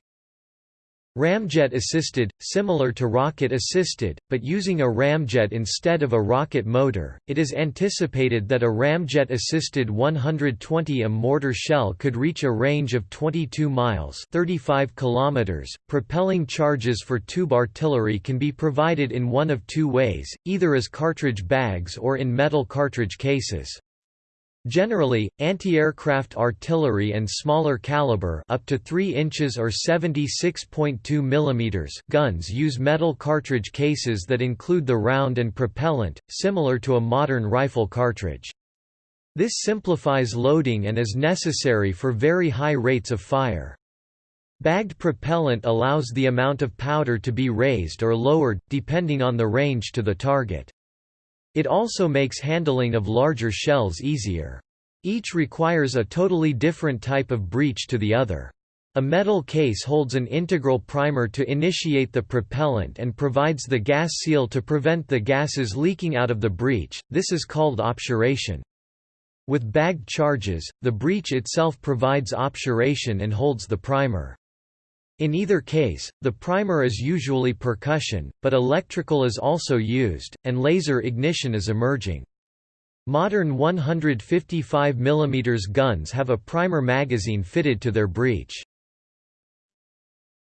Ramjet-assisted, similar to rocket-assisted, but using a ramjet instead of a rocket motor, it is anticipated that a ramjet-assisted 120 m mortar shell could reach a range of 22 miles 35 kilometers. .Propelling charges for tube artillery can be provided in one of two ways, either as cartridge bags or in metal cartridge cases. Generally, anti-aircraft artillery and smaller caliber up to 3 inches or 76.2 mm guns use metal cartridge cases that include the round and propellant, similar to a modern rifle cartridge. This simplifies loading and is necessary for very high rates of fire. Bagged propellant allows the amount of powder to be raised or lowered, depending on the range to the target. It also makes handling of larger shells easier. Each requires a totally different type of breech to the other. A metal case holds an integral primer to initiate the propellant and provides the gas seal to prevent the gases leaking out of the breech, this is called obturation. With bagged charges, the breech itself provides obturation and holds the primer. In either case, the primer is usually percussion, but electrical is also used, and laser ignition is emerging. Modern 155 mm guns have a primer magazine fitted to their breech.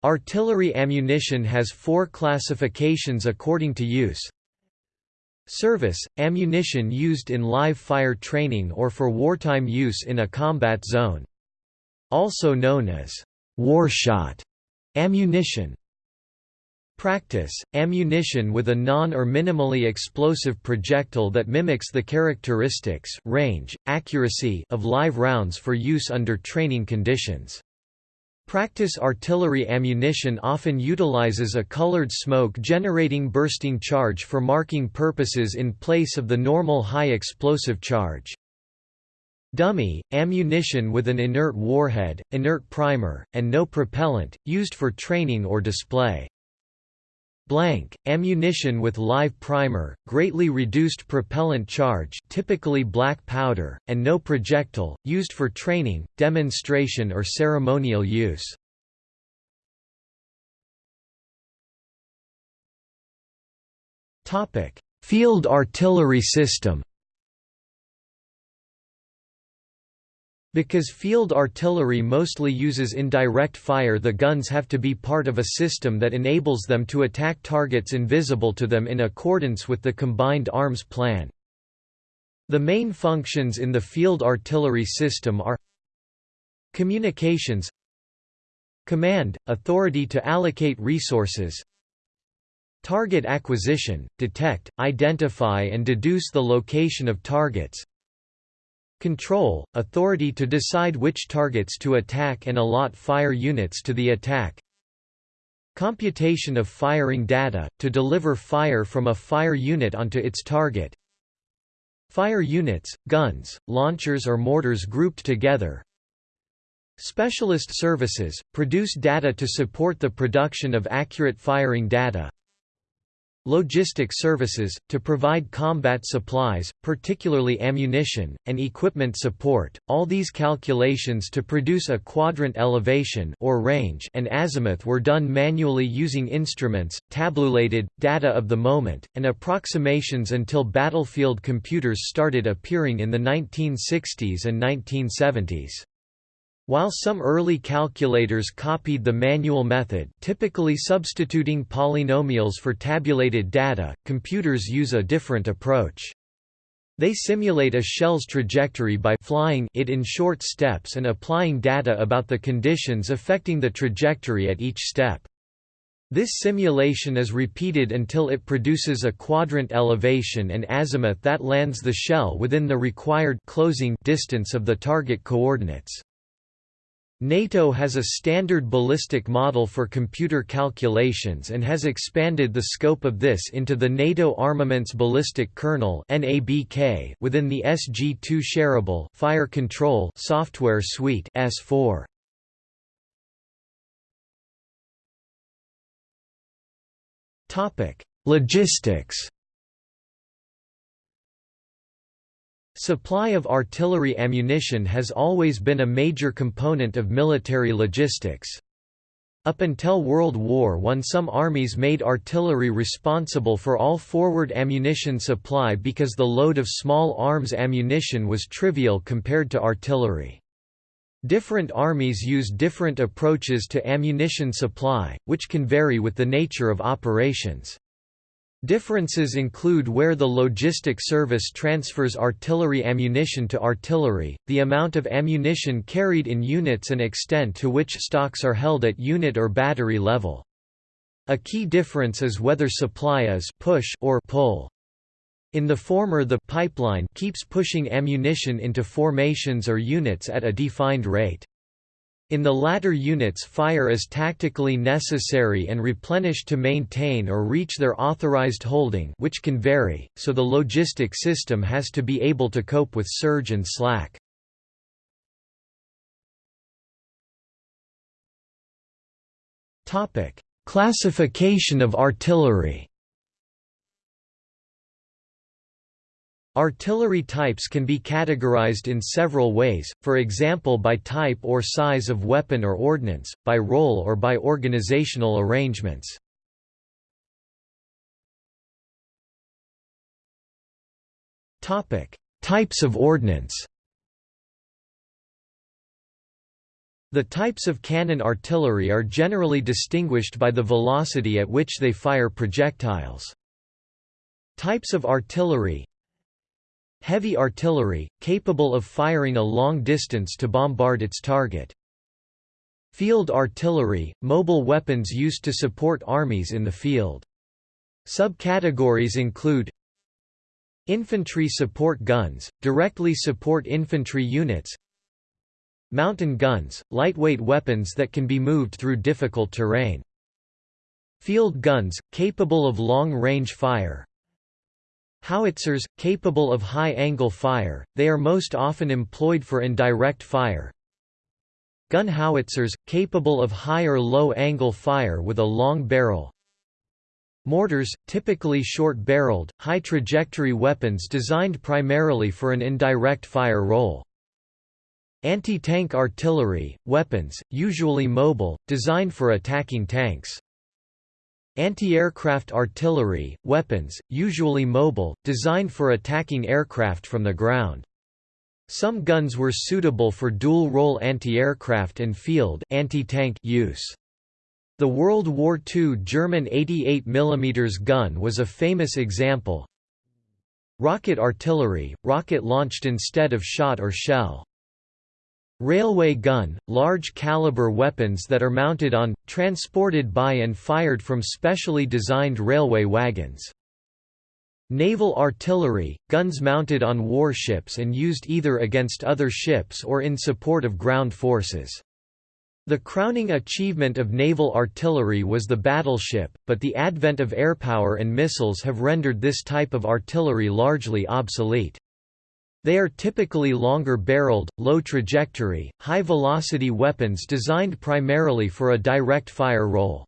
Artillery ammunition has four classifications according to use. Service – ammunition used in live fire training or for wartime use in a combat zone. Also known as war shot Ammunition Practice – ammunition with a non- or minimally explosive projectile that mimics the characteristics range, accuracy of live rounds for use under training conditions. Practice artillery ammunition often utilizes a colored smoke-generating bursting charge for marking purposes in place of the normal high explosive charge. Dummy, ammunition with an inert warhead, inert primer, and no propellant, used for training or display. Blank, ammunition with live primer, greatly reduced propellant charge typically black powder, and no projectile, used for training, demonstration or ceremonial use. Field artillery system Because field artillery mostly uses indirect fire the guns have to be part of a system that enables them to attack targets invisible to them in accordance with the Combined Arms Plan. The main functions in the field artillery system are Communications Command – authority to allocate resources Target acquisition – detect, identify and deduce the location of targets Control – authority to decide which targets to attack and allot fire units to the attack. Computation of firing data, to deliver fire from a fire unit onto its target. Fire units, guns, launchers or mortars grouped together. Specialist services, produce data to support the production of accurate firing data Logistic services, to provide combat supplies, particularly ammunition, and equipment support. All these calculations to produce a quadrant elevation or range and azimuth were done manually using instruments, tabulated, data of the moment, and approximations until battlefield computers started appearing in the 1960s and 1970s. While some early calculators copied the manual method typically substituting polynomials for tabulated data, computers use a different approach. They simulate a shell's trajectory by flying it in short steps and applying data about the conditions affecting the trajectory at each step. This simulation is repeated until it produces a quadrant elevation and azimuth that lands the shell within the required closing distance of the target coordinates. NATO has a standard ballistic model for computer calculations and has expanded the scope of this into the NATO Armaments Ballistic Kernel within the SG-2 Shareable Fire Control software suite S4. Logistics Supply of artillery ammunition has always been a major component of military logistics. Up until World War I some armies made artillery responsible for all forward ammunition supply because the load of small arms ammunition was trivial compared to artillery. Different armies use different approaches to ammunition supply, which can vary with the nature of operations. Differences include where the logistic service transfers artillery ammunition to artillery, the amount of ammunition carried in units and extent to which stocks are held at unit or battery level. A key difference is whether supply is push or pull. In the former the pipeline keeps pushing ammunition into formations or units at a defined rate. In the latter units fire is tactically necessary and replenished to maintain or reach their authorized holding which can vary, so the logistic system has to be able to cope with surge and slack. Classification of artillery Artillery types can be categorized in several ways, for example by type or size of weapon or ordnance, by role or by organizational arrangements. Types of ordnance The types of cannon artillery are generally distinguished by the velocity at which they fire projectiles. Types of artillery Heavy artillery, capable of firing a long distance to bombard its target. Field artillery, mobile weapons used to support armies in the field. Subcategories include Infantry support guns, directly support infantry units Mountain guns, lightweight weapons that can be moved through difficult terrain Field guns, capable of long-range fire Howitzers, capable of high-angle fire, they are most often employed for indirect fire. Gun howitzers, capable of high or low-angle fire with a long barrel. Mortars, typically short-barreled, high-trajectory weapons designed primarily for an indirect fire role. Anti-tank artillery, weapons, usually mobile, designed for attacking tanks. Anti-aircraft artillery, weapons, usually mobile, designed for attacking aircraft from the ground. Some guns were suitable for dual-role anti-aircraft and field anti-tank use. The World War II German 88 mm gun was a famous example. Rocket artillery, rocket launched instead of shot or shell. Railway gun, large caliber weapons that are mounted on, transported by and fired from specially designed railway wagons. Naval artillery, guns mounted on warships and used either against other ships or in support of ground forces. The crowning achievement of naval artillery was the battleship, but the advent of airpower and missiles have rendered this type of artillery largely obsolete. They are typically longer-barreled, low-trajectory, high-velocity weapons designed primarily for a direct fire role.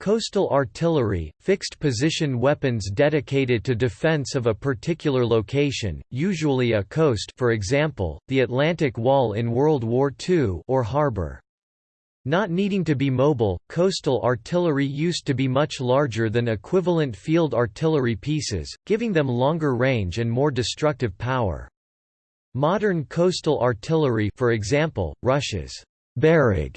Coastal artillery, fixed-position weapons dedicated to defense of a particular location, usually a coast for example, the Atlantic Wall in World War II or harbor. Not needing to be mobile, coastal artillery used to be much larger than equivalent field artillery pieces, giving them longer range and more destructive power. Modern coastal artillery for example, Russia's Bereg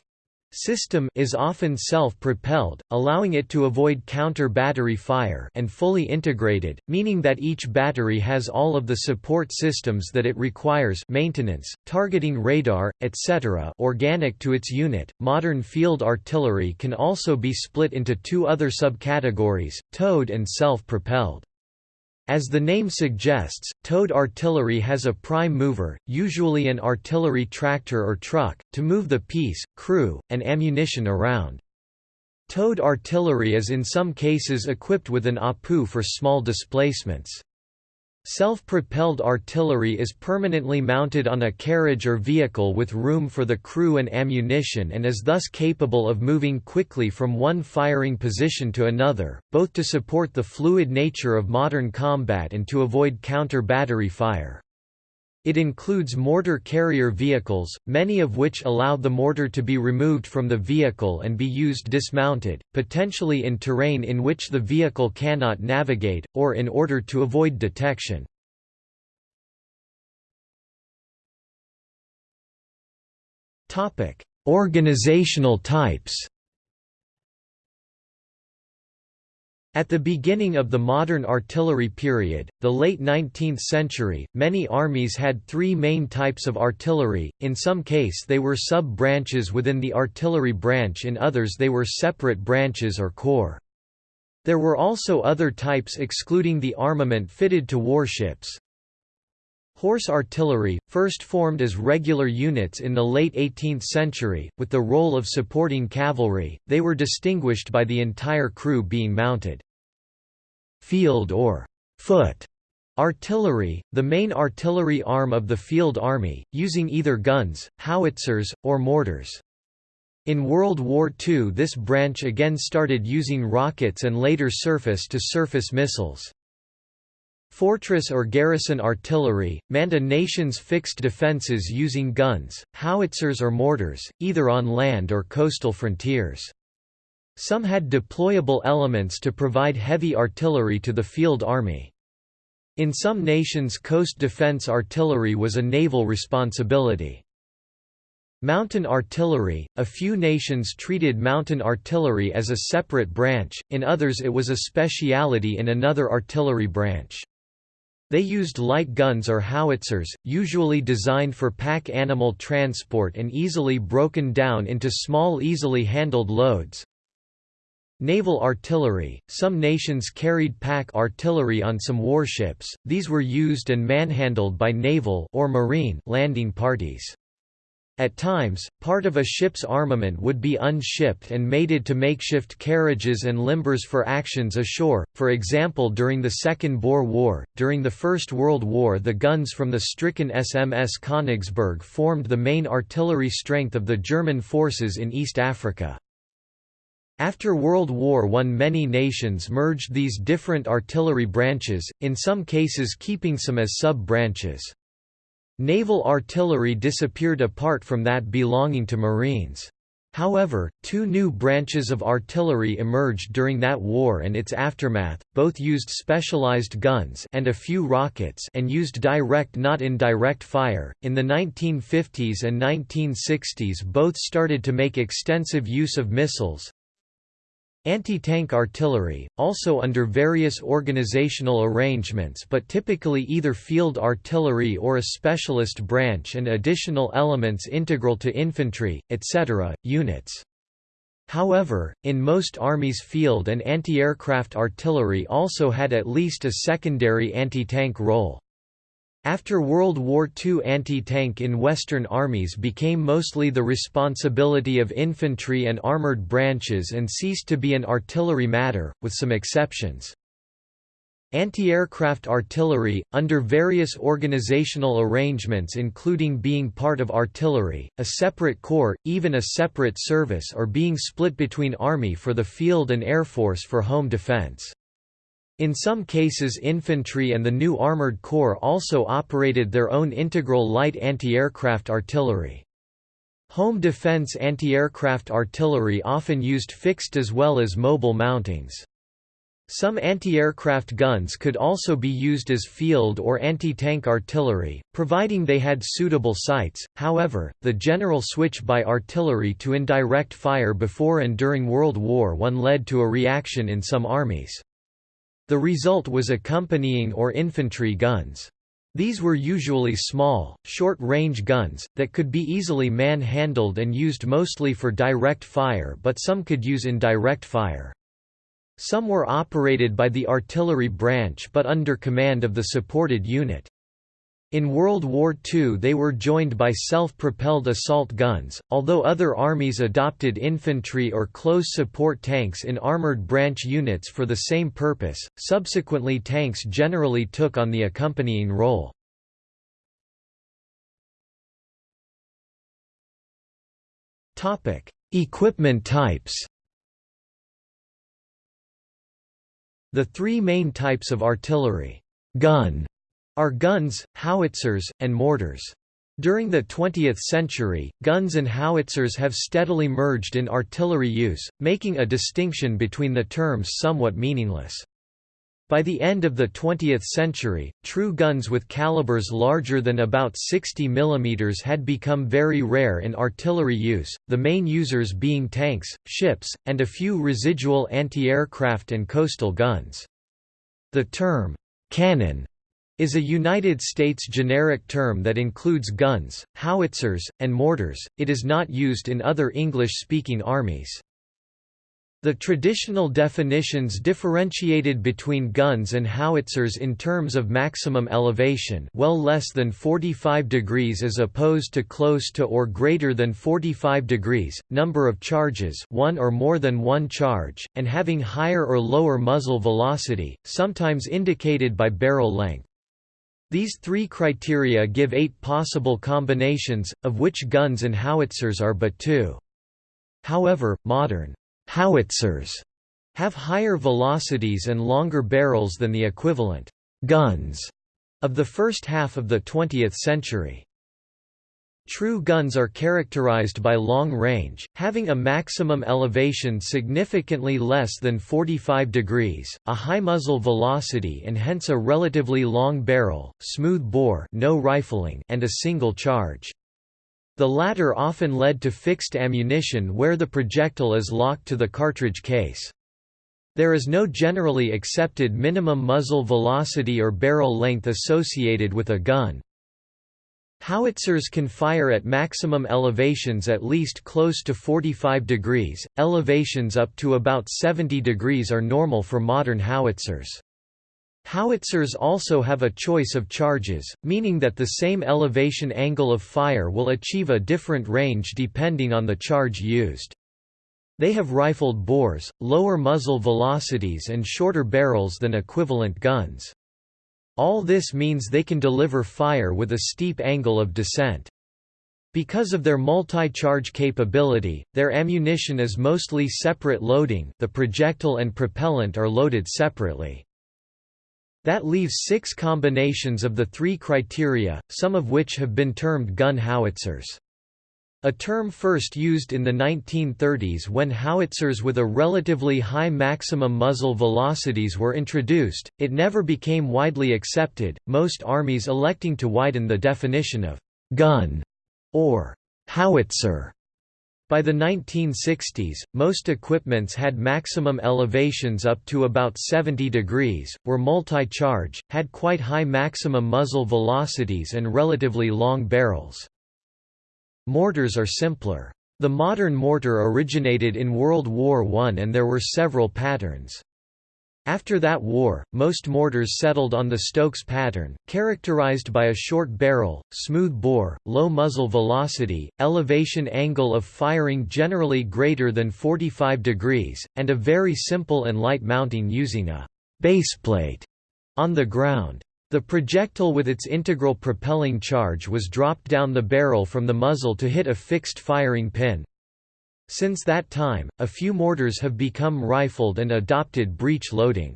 system is often self-propelled, allowing it to avoid counter-battery fire and fully integrated, meaning that each battery has all of the support systems that it requires maintenance, targeting radar, etc. organic to its unit. Modern field artillery can also be split into two other subcategories, towed and self-propelled. As the name suggests, towed artillery has a prime mover, usually an artillery tractor or truck, to move the piece, crew, and ammunition around. Towed artillery is in some cases equipped with an APU for small displacements. Self-propelled artillery is permanently mounted on a carriage or vehicle with room for the crew and ammunition and is thus capable of moving quickly from one firing position to another, both to support the fluid nature of modern combat and to avoid counter-battery fire. It includes mortar carrier vehicles, many of which allow the mortar to be removed from the vehicle and be used dismounted, potentially in terrain in which the vehicle cannot navigate, or in order to avoid detection. Organizational types At the beginning of the modern artillery period, the late 19th century, many armies had three main types of artillery, in some case they were sub-branches within the artillery branch in others they were separate branches or corps. There were also other types excluding the armament fitted to warships. Horse artillery, first formed as regular units in the late 18th century, with the role of supporting cavalry, they were distinguished by the entire crew being mounted. Field or foot artillery, the main artillery arm of the field army, using either guns, howitzers, or mortars. In World War II this branch again started using rockets and later surface-to-surface -surface missiles. Fortress or garrison artillery, manned a nation's fixed defences using guns, howitzers or mortars, either on land or coastal frontiers. Some had deployable elements to provide heavy artillery to the field army. In some nations coast defense artillery was a naval responsibility. Mountain artillery – A few nations treated mountain artillery as a separate branch, in others it was a speciality in another artillery branch. They used light guns or howitzers, usually designed for pack animal transport and easily broken down into small easily handled loads. Naval artillery – Some nations carried pack artillery on some warships, these were used and manhandled by naval or marine landing parties. At times, part of a ship's armament would be unshipped and mated to makeshift carriages and limbers for actions ashore, for example during the Second Boer War. During the First World War, the guns from the stricken SMS Königsberg formed the main artillery strength of the German forces in East Africa. After World War I many nations merged these different artillery branches, in some cases keeping some as sub-branches. Naval artillery disappeared apart from that belonging to Marines. However, two new branches of artillery emerged during that war and its aftermath, both used specialized guns and a few rockets and used direct not indirect fire. In the 1950s and 1960s both started to make extensive use of missiles, Anti-tank artillery, also under various organizational arrangements but typically either field artillery or a specialist branch and additional elements integral to infantry, etc., units. However, in most armies field and anti-aircraft artillery also had at least a secondary anti-tank role. After World War II anti-tank in Western armies became mostly the responsibility of infantry and armored branches and ceased to be an artillery matter, with some exceptions. Anti-aircraft artillery, under various organizational arrangements including being part of artillery, a separate corps, even a separate service or being split between Army for the field and Air Force for home defense. In some cases infantry and the new Armored Corps also operated their own integral light anti-aircraft artillery. Home defense anti-aircraft artillery often used fixed as well as mobile mountings. Some anti-aircraft guns could also be used as field or anti-tank artillery, providing they had suitable sights. However, the general switch by artillery to indirect fire before and during World War I led to a reaction in some armies. The result was accompanying or infantry guns. These were usually small, short-range guns, that could be easily man-handled and used mostly for direct fire but some could use indirect fire. Some were operated by the artillery branch but under command of the supported unit. In World War II they were joined by self-propelled assault guns, although other armies adopted infantry or close support tanks in armored branch units for the same purpose, subsequently tanks generally took on the accompanying role. Equipment types The three main types of artillery gun are guns, howitzers, and mortars. During the 20th century, guns and howitzers have steadily merged in artillery use, making a distinction between the terms somewhat meaningless. By the end of the 20th century, true guns with calibers larger than about 60 mm had become very rare in artillery use, the main users being tanks, ships, and a few residual anti-aircraft and coastal guns. The term, cannon is a United States generic term that includes guns, howitzers, and mortars, it is not used in other English-speaking armies. The traditional definitions differentiated between guns and howitzers in terms of maximum elevation well less than 45 degrees as opposed to close to or greater than 45 degrees, number of charges one or more than one charge, and having higher or lower muzzle velocity, sometimes indicated by barrel length. These three criteria give eight possible combinations, of which guns and howitzers are but two. However, modern howitzers have higher velocities and longer barrels than the equivalent guns of the first half of the 20th century. True guns are characterized by long range, having a maximum elevation significantly less than 45 degrees, a high muzzle velocity and hence a relatively long barrel, smooth bore no rifling and a single charge. The latter often led to fixed ammunition where the projectile is locked to the cartridge case. There is no generally accepted minimum muzzle velocity or barrel length associated with a gun. Howitzers can fire at maximum elevations at least close to 45 degrees, elevations up to about 70 degrees are normal for modern howitzers. Howitzers also have a choice of charges, meaning that the same elevation angle of fire will achieve a different range depending on the charge used. They have rifled bores, lower muzzle velocities and shorter barrels than equivalent guns. All this means they can deliver fire with a steep angle of descent. Because of their multi-charge capability, their ammunition is mostly separate loading the projectile and propellant are loaded separately. That leaves six combinations of the three criteria, some of which have been termed gun howitzers. A term first used in the 1930s when howitzers with a relatively high maximum muzzle velocities were introduced, it never became widely accepted, most armies electing to widen the definition of «gun» or «howitzer». By the 1960s, most equipments had maximum elevations up to about 70 degrees, were multi-charge, had quite high maximum muzzle velocities and relatively long barrels. Mortars are simpler. The modern mortar originated in World War I and there were several patterns. After that war, most mortars settled on the Stokes pattern, characterized by a short barrel, smooth bore, low muzzle velocity, elevation angle of firing generally greater than 45 degrees, and a very simple and light mounting using a baseplate on the ground. The projectile with its integral propelling charge was dropped down the barrel from the muzzle to hit a fixed firing pin. Since that time, a few mortars have become rifled and adopted breech loading.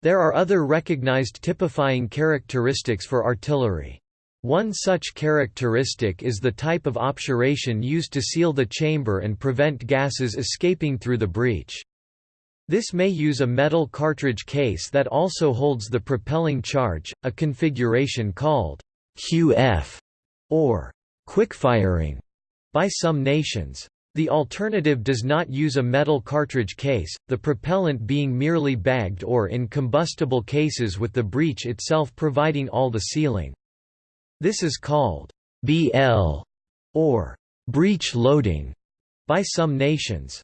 There are other recognized typifying characteristics for artillery. One such characteristic is the type of obturation used to seal the chamber and prevent gases escaping through the breech. This may use a metal cartridge case that also holds the propelling charge, a configuration called QF or quickfiring by some nations. The alternative does not use a metal cartridge case, the propellant being merely bagged or in combustible cases with the breech itself providing all the sealing. This is called BL or breech loading by some nations.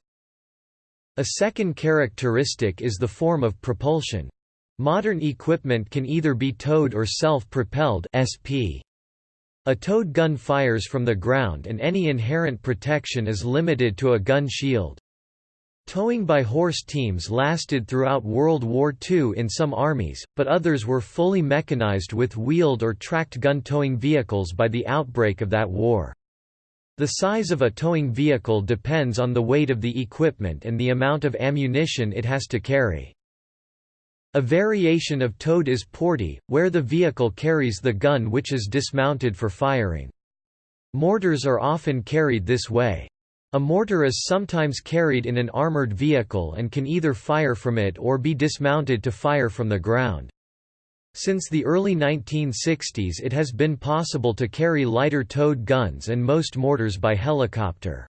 A second characteristic is the form of propulsion. Modern equipment can either be towed or self-propelled (SP). A towed gun fires from the ground and any inherent protection is limited to a gun shield. Towing by horse teams lasted throughout World War II in some armies, but others were fully mechanized with wheeled or tracked gun towing vehicles by the outbreak of that war. The size of a towing vehicle depends on the weight of the equipment and the amount of ammunition it has to carry. A variation of towed is portee, where the vehicle carries the gun which is dismounted for firing. Mortars are often carried this way. A mortar is sometimes carried in an armored vehicle and can either fire from it or be dismounted to fire from the ground. Since the early 1960s it has been possible to carry lighter towed guns and most mortars by helicopter.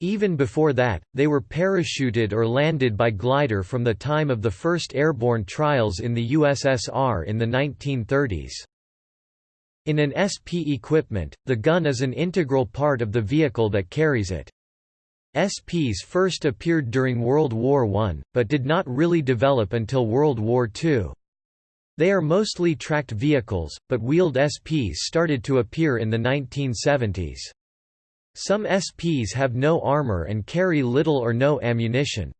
Even before that, they were parachuted or landed by glider from the time of the first airborne trials in the USSR in the 1930s. In an SP equipment, the gun is an integral part of the vehicle that carries it. SPs first appeared during World War I, but did not really develop until World War II. They are mostly tracked vehicles, but wheeled SPs started to appear in the 1970s. Some SPs have no armor and carry little or no ammunition.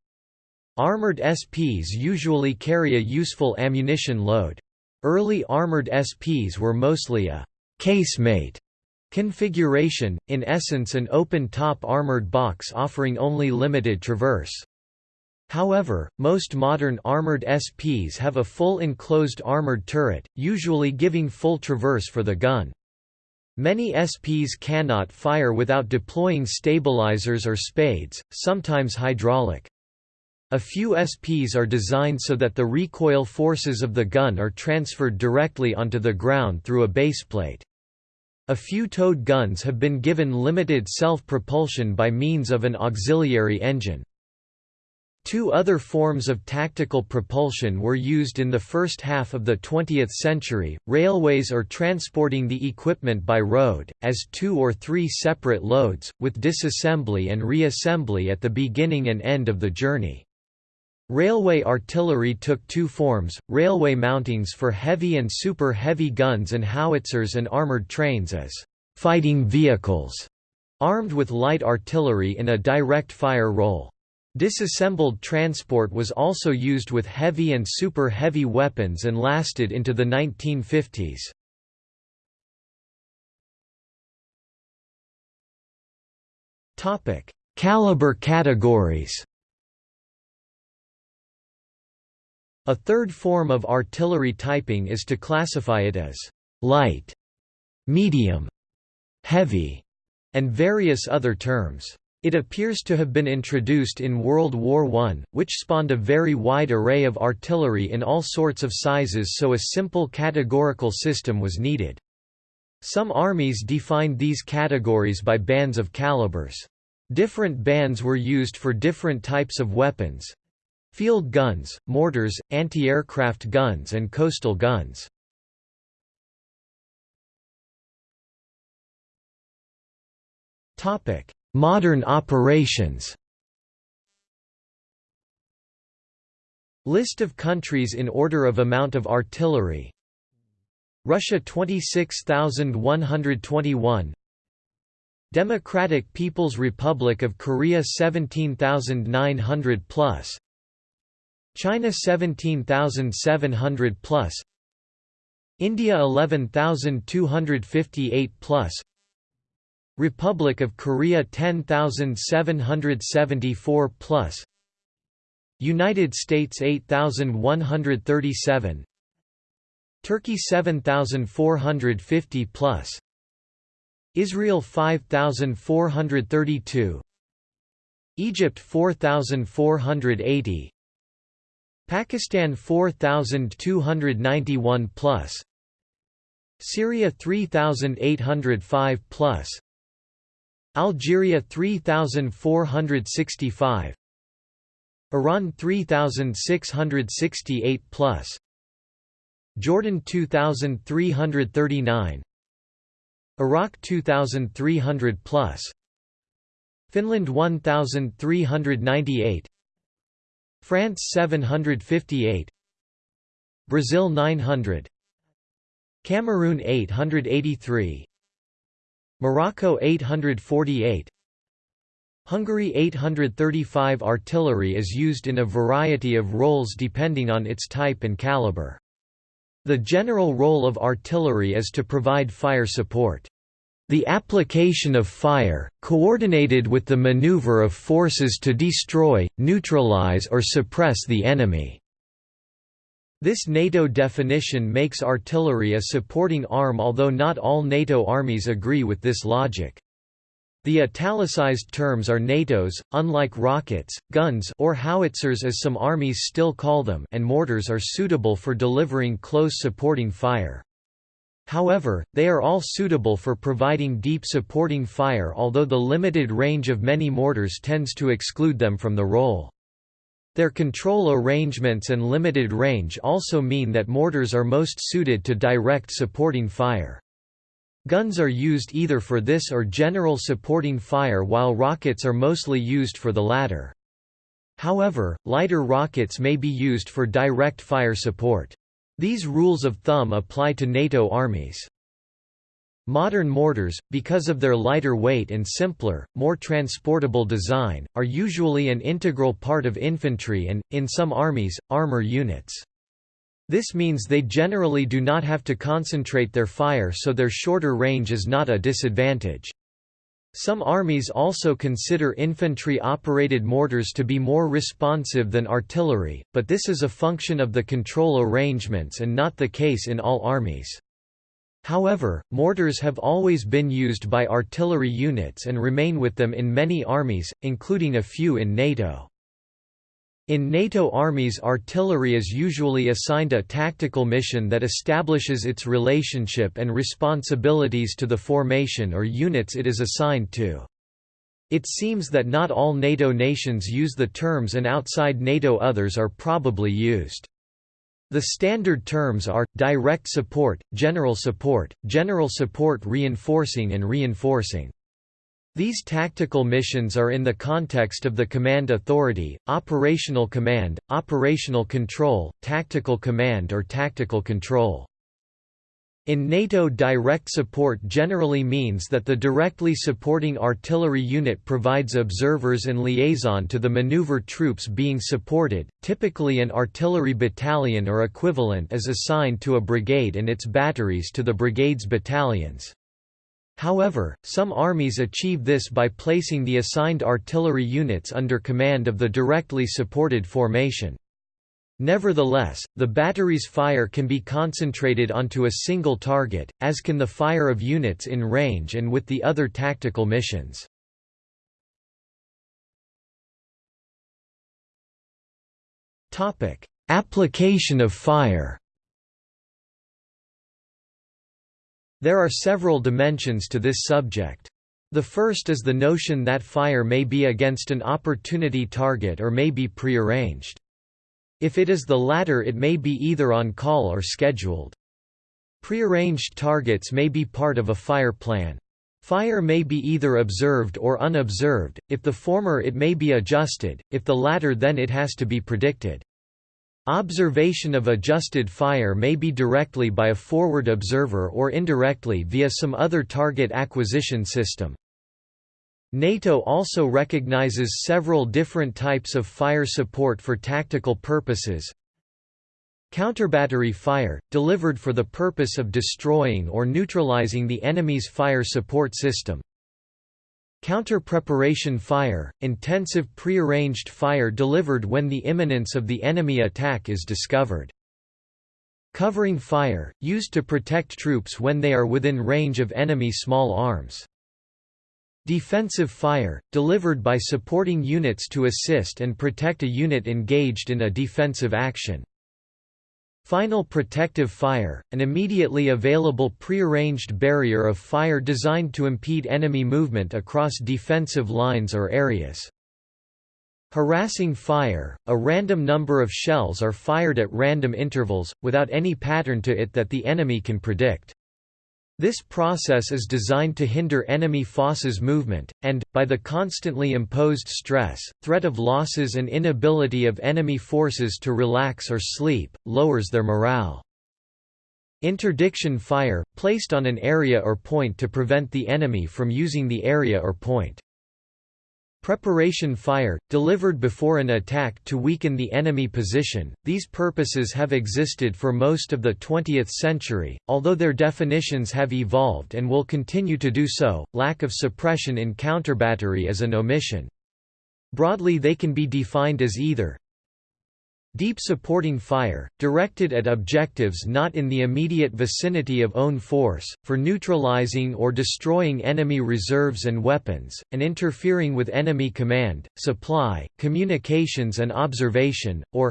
Armored SPs usually carry a useful ammunition load. Early armored SPs were mostly a casemate configuration, in essence an open-top armored box offering only limited traverse. However, most modern armored SPs have a full enclosed armored turret, usually giving full traverse for the gun. Many SPs cannot fire without deploying stabilizers or spades, sometimes hydraulic. A few SPs are designed so that the recoil forces of the gun are transferred directly onto the ground through a baseplate. A few towed guns have been given limited self-propulsion by means of an auxiliary engine. Two other forms of tactical propulsion were used in the first half of the 20th century, railways or transporting the equipment by road, as two or three separate loads, with disassembly and reassembly at the beginning and end of the journey. Railway artillery took two forms, railway mountings for heavy and super heavy guns and howitzers and armoured trains as «fighting vehicles», armed with light artillery in a direct fire role. Disassembled transport was also used with heavy and super heavy weapons and lasted into the 1950s. Topic: Caliber categories. A third form of artillery typing is to classify it as light, medium, heavy, and various other terms. It appears to have been introduced in World War I, which spawned a very wide array of artillery in all sorts of sizes so a simple categorical system was needed. Some armies defined these categories by bands of calibers. Different bands were used for different types of weapons field guns, mortars, anti-aircraft guns and coastal guns. Topic: Modern operations. List of countries in order of amount of artillery. Russia 26,121 Democratic People's Republic of Korea 17,900 plus. China 17,700 plus. India 11,258 plus Republic of Korea 10774 plus. United States 8137 Turkey 7450 plus. Israel 5432 Egypt 4480 Pakistan 4291 plus. Syria 3805 plus Algeria 3465 Iran 3668 plus. Jordan 2339 Iraq 2300 plus. Finland 1398 France 758 Brazil 900 Cameroon 883 Morocco 848 Hungary 835 Artillery is used in a variety of roles depending on its type and caliber. The general role of artillery is to provide fire support. The application of fire, coordinated with the maneuver of forces to destroy, neutralize or suppress the enemy. This NATO definition makes artillery a supporting arm although not all NATO armies agree with this logic. The italicized terms are NATO's, unlike rockets, guns or howitzers as some armies still call them and mortars are suitable for delivering close supporting fire. However, they are all suitable for providing deep supporting fire although the limited range of many mortars tends to exclude them from the role. Their control arrangements and limited range also mean that mortars are most suited to direct supporting fire. Guns are used either for this or general supporting fire while rockets are mostly used for the latter. However, lighter rockets may be used for direct fire support. These rules of thumb apply to NATO armies. Modern mortars, because of their lighter weight and simpler, more transportable design, are usually an integral part of infantry and, in some armies, armor units. This means they generally do not have to concentrate their fire so their shorter range is not a disadvantage. Some armies also consider infantry-operated mortars to be more responsive than artillery, but this is a function of the control arrangements and not the case in all armies. However, mortars have always been used by artillery units and remain with them in many armies, including a few in NATO. In NATO armies artillery is usually assigned a tactical mission that establishes its relationship and responsibilities to the formation or units it is assigned to. It seems that not all NATO nations use the terms and outside NATO others are probably used. The standard terms are, direct support, general support, general support reinforcing and reinforcing. These tactical missions are in the context of the command authority, operational command, operational control, tactical command or tactical control. In NATO direct support generally means that the directly supporting artillery unit provides observers and liaison to the maneuver troops being supported, typically an artillery battalion or equivalent is assigned to a brigade and its batteries to the brigade's battalions. However, some armies achieve this by placing the assigned artillery units under command of the directly supported formation. Nevertheless, the battery's fire can be concentrated onto a single target, as can the fire of units in range and with the other tactical missions. Application of fire There are several dimensions to this subject. The first is the notion that fire may be against an opportunity target or may be prearranged. If it is the latter it may be either on call or scheduled. Prearranged targets may be part of a fire plan. Fire may be either observed or unobserved, if the former it may be adjusted, if the latter then it has to be predicted. Observation of adjusted fire may be directly by a forward observer or indirectly via some other target acquisition system. NATO also recognizes several different types of fire support for tactical purposes. Counterbattery fire, delivered for the purpose of destroying or neutralizing the enemy's fire support system. Counter-preparation fire, intensive prearranged fire delivered when the imminence of the enemy attack is discovered. Covering fire, used to protect troops when they are within range of enemy small arms. Defensive fire, delivered by supporting units to assist and protect a unit engaged in a defensive action. Final protective fire, an immediately available prearranged barrier of fire designed to impede enemy movement across defensive lines or areas. Harassing fire, a random number of shells are fired at random intervals, without any pattern to it that the enemy can predict. This process is designed to hinder enemy forces movement, and, by the constantly imposed stress, threat of losses and inability of enemy forces to relax or sleep, lowers their morale. Interdiction fire, placed on an area or point to prevent the enemy from using the area or point. Preparation fire, delivered before an attack to weaken the enemy position. These purposes have existed for most of the 20th century, although their definitions have evolved and will continue to do so. Lack of suppression in counterbattery is an omission. Broadly, they can be defined as either Deep supporting fire, directed at objectives not in the immediate vicinity of own force, for neutralizing or destroying enemy reserves and weapons, and interfering with enemy command, supply, communications and observation, or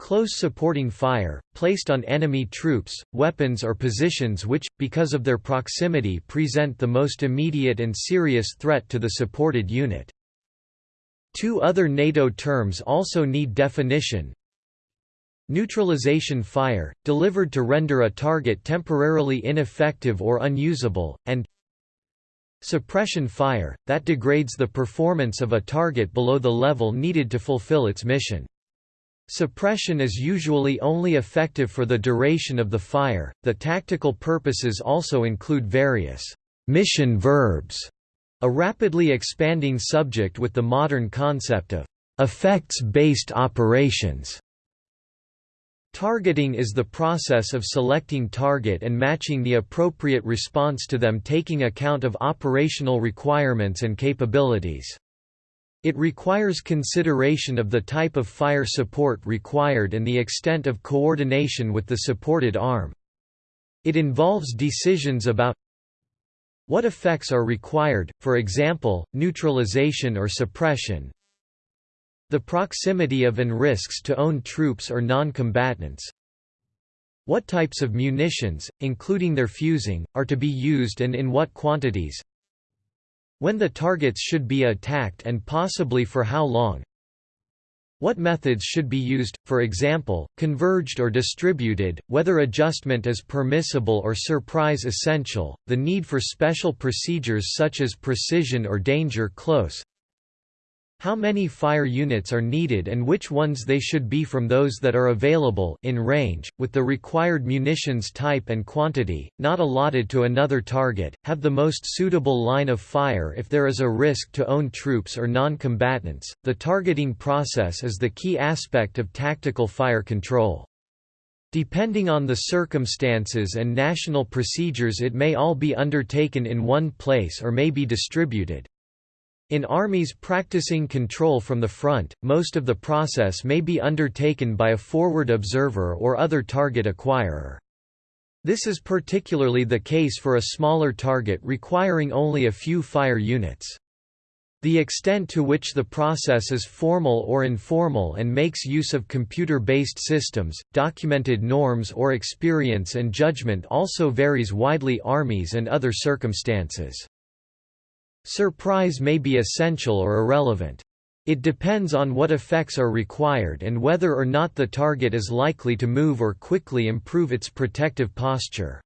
Close supporting fire, placed on enemy troops, weapons or positions which, because of their proximity present the most immediate and serious threat to the supported unit. Two other NATO terms also need definition. Neutralization fire, delivered to render a target temporarily ineffective or unusable, and suppression fire, that degrades the performance of a target below the level needed to fulfill its mission. Suppression is usually only effective for the duration of the fire. The tactical purposes also include various mission verbs a rapidly expanding subject with the modern concept of effects-based operations. Targeting is the process of selecting target and matching the appropriate response to them taking account of operational requirements and capabilities. It requires consideration of the type of fire support required and the extent of coordination with the supported arm. It involves decisions about what effects are required, for example, neutralization or suppression? The proximity of and risks to own troops or non-combatants. What types of munitions, including their fusing, are to be used and in what quantities? When the targets should be attacked and possibly for how long? What methods should be used, for example, converged or distributed, whether adjustment is permissible or surprise essential, the need for special procedures such as precision or danger close, how many fire units are needed and which ones they should be from those that are available in range, with the required munitions type and quantity, not allotted to another target, have the most suitable line of fire if there is a risk to own troops or non-combatants. The targeting process is the key aspect of tactical fire control. Depending on the circumstances and national procedures it may all be undertaken in one place or may be distributed. In armies practicing control from the front, most of the process may be undertaken by a forward observer or other target acquirer. This is particularly the case for a smaller target requiring only a few fire units. The extent to which the process is formal or informal and makes use of computer-based systems, documented norms or experience and judgment also varies widely armies and other circumstances. Surprise may be essential or irrelevant. It depends on what effects are required and whether or not the target is likely to move or quickly improve its protective posture.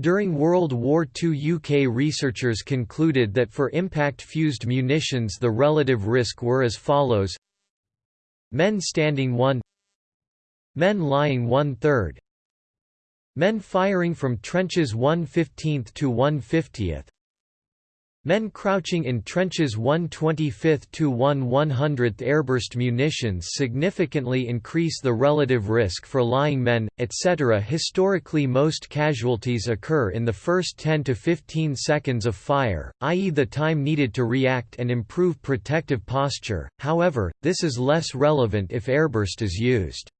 During World War II UK researchers concluded that for impact-fused munitions the relative risk were as follows Men standing 1 Men lying one-third Men firing from trenches 1 15th to 1 50th Men crouching in trenches 1 25th to 1 100th airburst munitions significantly increase the relative risk for lying men, etc. Historically most casualties occur in the first 10 to 15 seconds of fire, i.e. the time needed to react and improve protective posture, however, this is less relevant if airburst is used.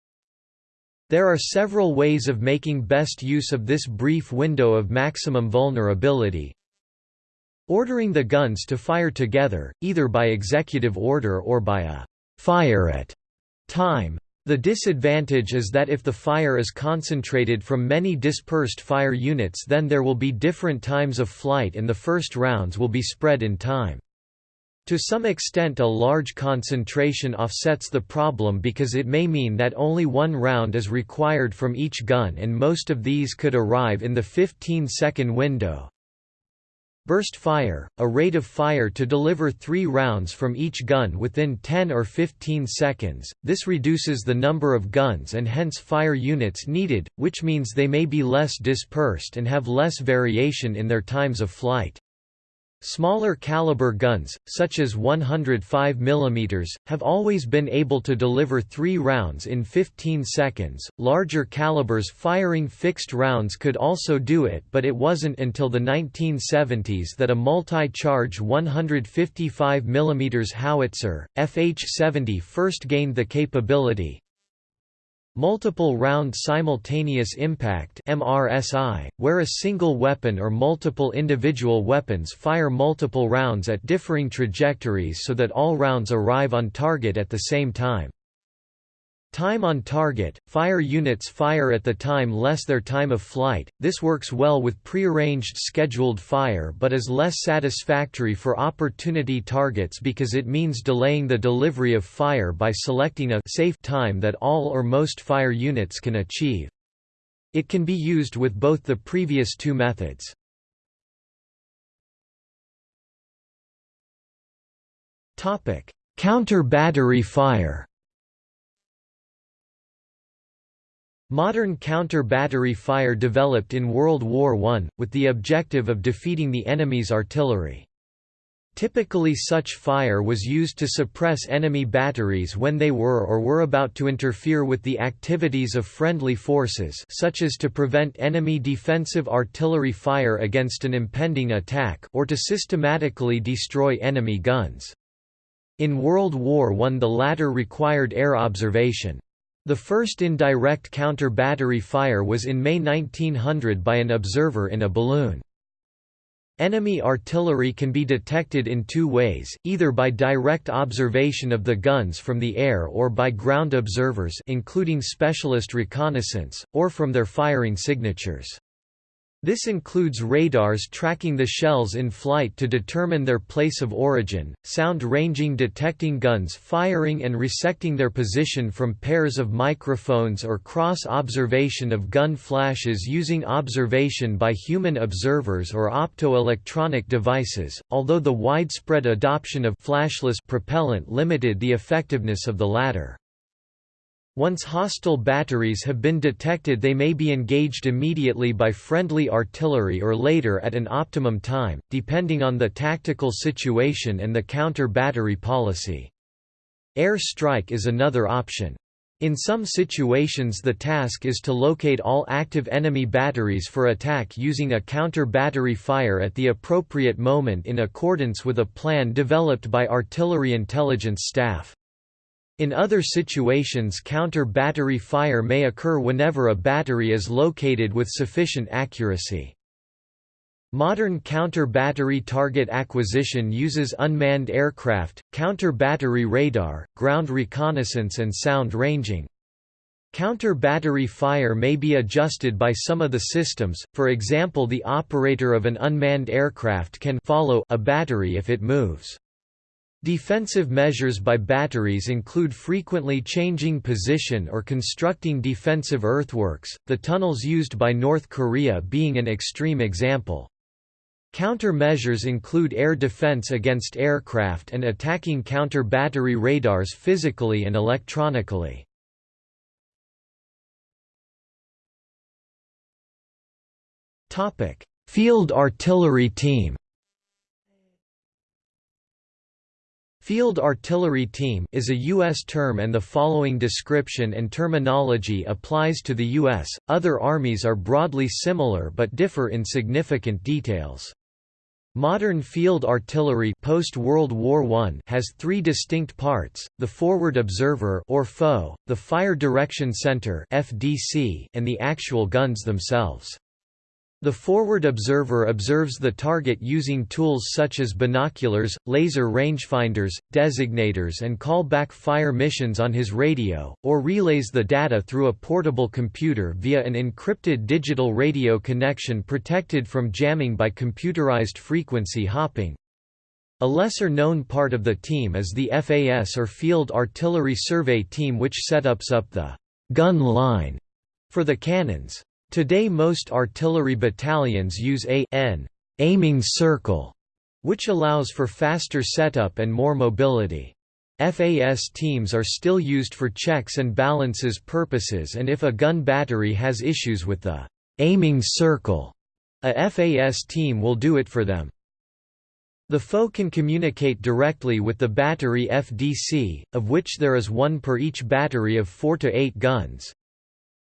There are several ways of making best use of this brief window of maximum vulnerability, Ordering the guns to fire together, either by executive order or by a fire at time. The disadvantage is that if the fire is concentrated from many dispersed fire units then there will be different times of flight and the first rounds will be spread in time. To some extent a large concentration offsets the problem because it may mean that only one round is required from each gun and most of these could arrive in the 15-second window. Burst fire, a rate of fire to deliver three rounds from each gun within 10 or 15 seconds, this reduces the number of guns and hence fire units needed, which means they may be less dispersed and have less variation in their times of flight. Smaller caliber guns, such as 105 mm, have always been able to deliver three rounds in 15 seconds. Larger calibers firing fixed rounds could also do it, but it wasn't until the 1970s that a multi-charge 155 mm howitzer, FH-70 first gained the capability, Multiple round simultaneous impact MRSI, where a single weapon or multiple individual weapons fire multiple rounds at differing trajectories so that all rounds arrive on target at the same time. Time on target – Fire units fire at the time less their time of flight, this works well with prearranged scheduled fire but is less satisfactory for opportunity targets because it means delaying the delivery of fire by selecting a safe time that all or most fire units can achieve. It can be used with both the previous two methods. Counter-battery fire Modern counter-battery fire developed in World War I, with the objective of defeating the enemy's artillery. Typically such fire was used to suppress enemy batteries when they were or were about to interfere with the activities of friendly forces such as to prevent enemy defensive artillery fire against an impending attack or to systematically destroy enemy guns. In World War I the latter required air observation. The first indirect counter-battery fire was in May 1900 by an observer in a balloon. Enemy artillery can be detected in two ways, either by direct observation of the guns from the air or by ground observers including specialist reconnaissance, or from their firing signatures. This includes radars tracking the shells in flight to determine their place of origin, sound ranging detecting guns firing and resecting their position from pairs of microphones or cross-observation of gun flashes using observation by human observers or optoelectronic devices, although the widespread adoption of flashless propellant limited the effectiveness of the latter. Once hostile batteries have been detected they may be engaged immediately by friendly artillery or later at an optimum time, depending on the tactical situation and the counter-battery policy. Air strike is another option. In some situations the task is to locate all active enemy batteries for attack using a counter-battery fire at the appropriate moment in accordance with a plan developed by artillery intelligence staff. In other situations counter-battery fire may occur whenever a battery is located with sufficient accuracy. Modern counter-battery target acquisition uses unmanned aircraft, counter-battery radar, ground reconnaissance and sound ranging. Counter-battery fire may be adjusted by some of the systems, for example the operator of an unmanned aircraft can follow a battery if it moves. Defensive measures by batteries include frequently changing position or constructing defensive earthworks, the tunnels used by North Korea being an extreme example. Countermeasures include air defense against aircraft and attacking counter-battery radars physically and electronically. Field artillery team Field Artillery Team is a U.S. term and the following description and terminology applies to the U.S., other armies are broadly similar but differ in significant details. Modern field artillery post-World War I has three distinct parts, the forward observer or FO, the fire direction center FDC, and the actual guns themselves. The forward observer observes the target using tools such as binoculars, laser rangefinders, designators and call back fire missions on his radio, or relays the data through a portable computer via an encrypted digital radio connection protected from jamming by computerized frequency hopping. A lesser-known part of the team is the FAS or Field Artillery Survey Team which setups up the «gun line» for the cannons. Today most artillery battalions use a N aiming circle, which allows for faster setup and more mobility. FAS teams are still used for checks and balances purposes and if a gun battery has issues with the aiming circle, a FAS team will do it for them. The foe can communicate directly with the battery FDC, of which there is one per each battery of 4 to 8 guns.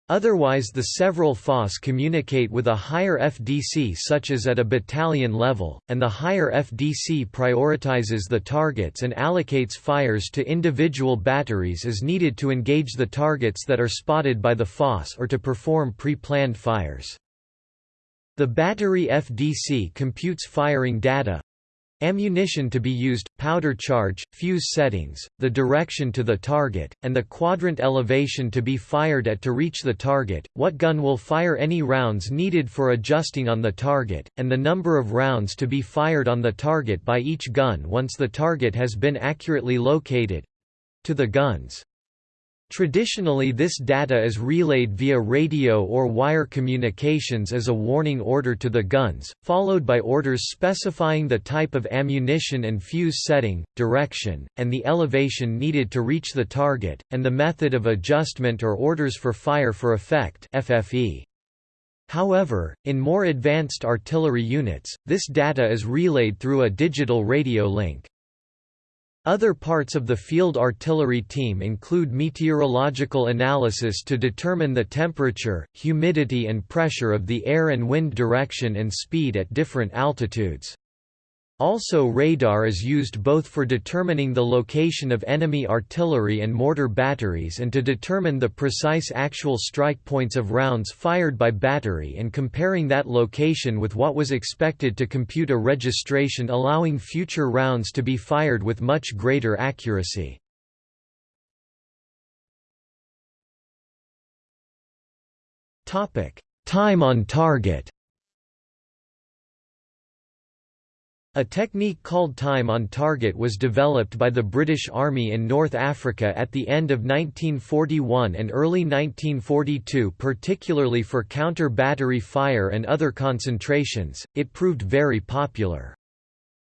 Otherwise the several FOS communicate with a higher FDC such as at a battalion level, and the higher FDC prioritizes the targets and allocates fires to individual batteries as needed to engage the targets that are spotted by the FOS or to perform pre-planned fires. The battery FDC computes firing data, Ammunition to be used, powder charge, fuse settings, the direction to the target, and the quadrant elevation to be fired at to reach the target, what gun will fire any rounds needed for adjusting on the target, and the number of rounds to be fired on the target by each gun once the target has been accurately located—to the guns. Traditionally this data is relayed via radio or wire communications as a warning order to the guns, followed by orders specifying the type of ammunition and fuse setting, direction, and the elevation needed to reach the target, and the method of adjustment or orders for fire for effect FFE. However, in more advanced artillery units, this data is relayed through a digital radio link. Other parts of the field artillery team include meteorological analysis to determine the temperature, humidity and pressure of the air and wind direction and speed at different altitudes. Also radar is used both for determining the location of enemy artillery and mortar batteries and to determine the precise actual strike points of rounds fired by battery and comparing that location with what was expected to compute a registration allowing future rounds to be fired with much greater accuracy. Time on target A technique called time on target was developed by the British Army in North Africa at the end of 1941 and early 1942 particularly for counter-battery fire and other concentrations, it proved very popular.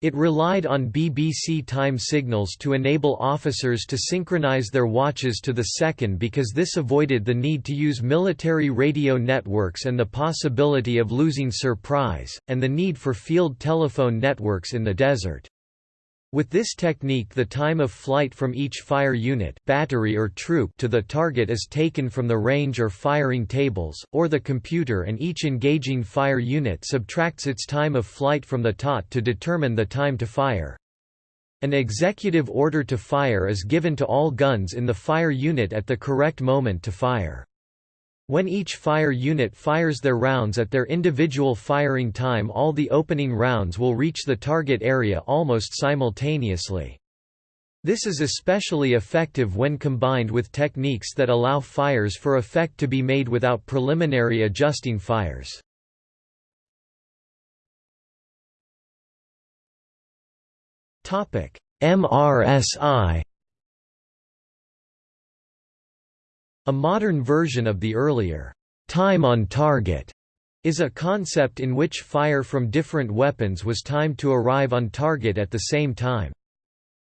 It relied on BBC time signals to enable officers to synchronize their watches to the second because this avoided the need to use military radio networks and the possibility of losing surprise, and the need for field telephone networks in the desert. With this technique the time of flight from each fire unit battery or troop to the target is taken from the range or firing tables, or the computer and each engaging fire unit subtracts its time of flight from the TOT to determine the time to fire. An executive order to fire is given to all guns in the fire unit at the correct moment to fire. When each fire unit fires their rounds at their individual firing time all the opening rounds will reach the target area almost simultaneously. This is especially effective when combined with techniques that allow fires for effect to be made without preliminary adjusting fires. MRSI A modern version of the earlier time on target is a concept in which fire from different weapons was timed to arrive on target at the same time.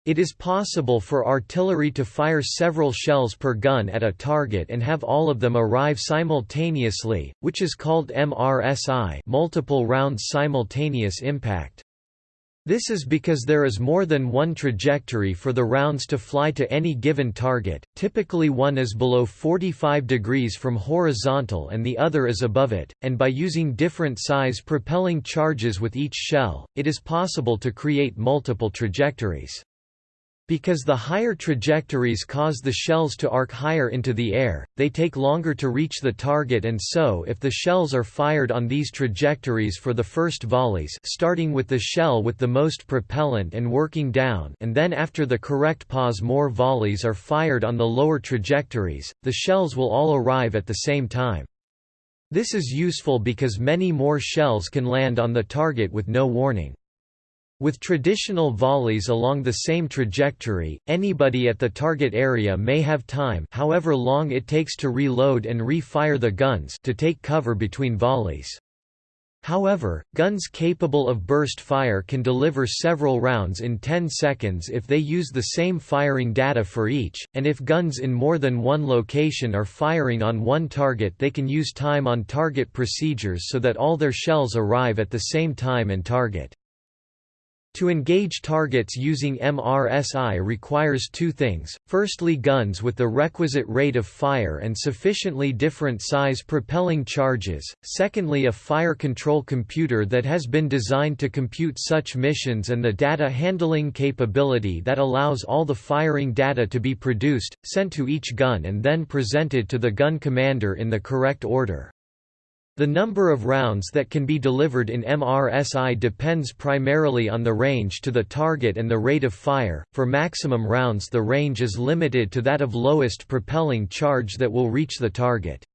It is possible for artillery to fire several shells per gun at a target and have all of them arrive simultaneously, which is called MRSI multiple rounds simultaneous impact. This is because there is more than one trajectory for the rounds to fly to any given target, typically one is below 45 degrees from horizontal and the other is above it, and by using different size propelling charges with each shell, it is possible to create multiple trajectories. Because the higher trajectories cause the shells to arc higher into the air, they take longer to reach the target and so if the shells are fired on these trajectories for the first volleys starting with the shell with the most propellant and working down and then after the correct pause more volleys are fired on the lower trajectories, the shells will all arrive at the same time. This is useful because many more shells can land on the target with no warning. With traditional volleys along the same trajectory, anybody at the target area may have time however long it takes to reload and re-fire the guns to take cover between volleys. However, guns capable of burst fire can deliver several rounds in 10 seconds if they use the same firing data for each, and if guns in more than one location are firing on one target they can use time on target procedures so that all their shells arrive at the same time and target. To engage targets using MRSI requires two things, firstly guns with the requisite rate of fire and sufficiently different size propelling charges, secondly a fire control computer that has been designed to compute such missions and the data handling capability that allows all the firing data to be produced, sent to each gun and then presented to the gun commander in the correct order. The number of rounds that can be delivered in MRSI depends primarily on the range to the target and the rate of fire. For maximum rounds, the range is limited to that of lowest propelling charge that will reach the target.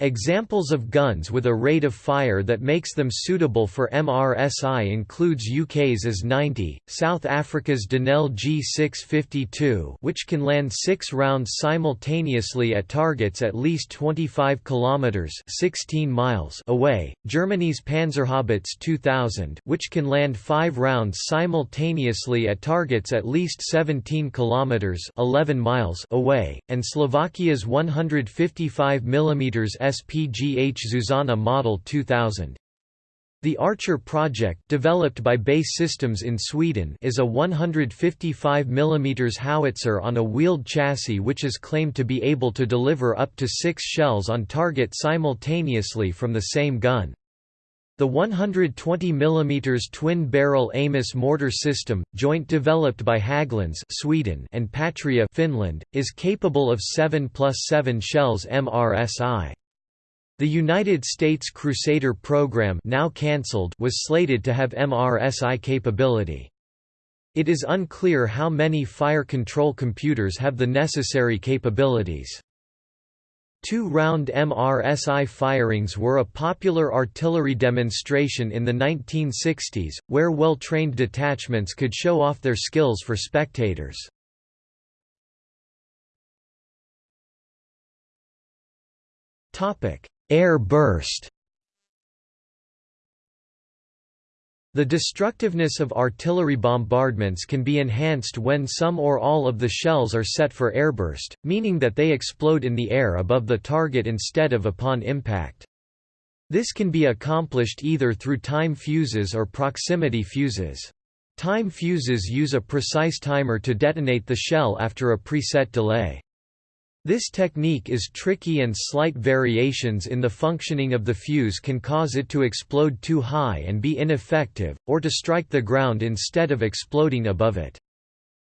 Examples of guns with a rate of fire that makes them suitable for MRSI includes UK's AS-90, South Africa's Denel G652 which can land six rounds simultaneously at targets at least 25 km 16 miles away, Germany's Panzerhaubitze 2000 which can land five rounds simultaneously at targets at least 17 km 11 miles away, and Slovakia's 155 mm SPGH Zuzana Model 2000. The Archer project developed by BAE Systems in Sweden is a 155 mm howitzer on a wheeled chassis which is claimed to be able to deliver up to six shells on target simultaneously from the same gun. The 120 mm twin-barrel Amos mortar system, joint developed by Hägglunds Sweden and Patria Finland, is capable of 7 plus 7 shells MRSI. The United States Crusader program now cancelled was slated to have MRSI capability. It is unclear how many fire control computers have the necessary capabilities. Two-round MRSI firings were a popular artillery demonstration in the 1960s, where well-trained detachments could show off their skills for spectators. Topic: Air burst The destructiveness of artillery bombardments can be enhanced when some or all of the shells are set for airburst, meaning that they explode in the air above the target instead of upon impact. This can be accomplished either through time fuses or proximity fuses. Time fuses use a precise timer to detonate the shell after a preset delay. This technique is tricky and slight variations in the functioning of the fuse can cause it to explode too high and be ineffective, or to strike the ground instead of exploding above it.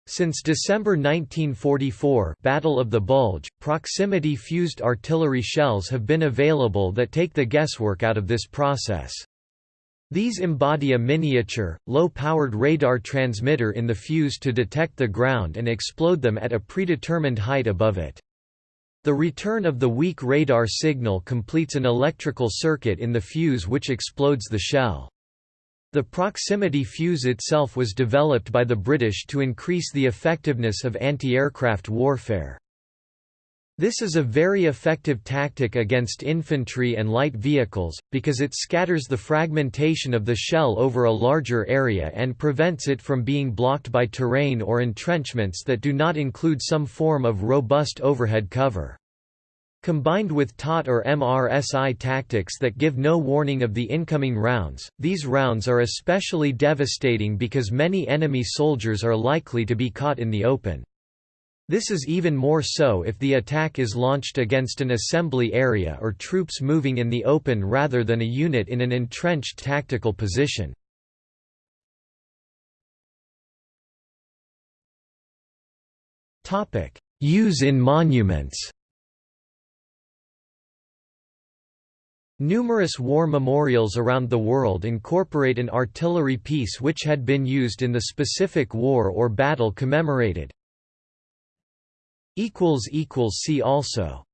Since December 1944 Battle of the Bulge, proximity-fused artillery shells have been available that take the guesswork out of this process. These embody a miniature, low-powered radar transmitter in the fuse to detect the ground and explode them at a predetermined height above it. The return of the weak radar signal completes an electrical circuit in the fuse which explodes the shell. The proximity fuse itself was developed by the British to increase the effectiveness of anti-aircraft warfare. This is a very effective tactic against infantry and light vehicles, because it scatters the fragmentation of the shell over a larger area and prevents it from being blocked by terrain or entrenchments that do not include some form of robust overhead cover. Combined with TOT or MRSI tactics that give no warning of the incoming rounds, these rounds are especially devastating because many enemy soldiers are likely to be caught in the open. This is even more so if the attack is launched against an assembly area or troops moving in the open rather than a unit in an entrenched tactical position. Use in monuments Numerous war memorials around the world incorporate an artillery piece which had been used in the specific war or battle commemorated. See also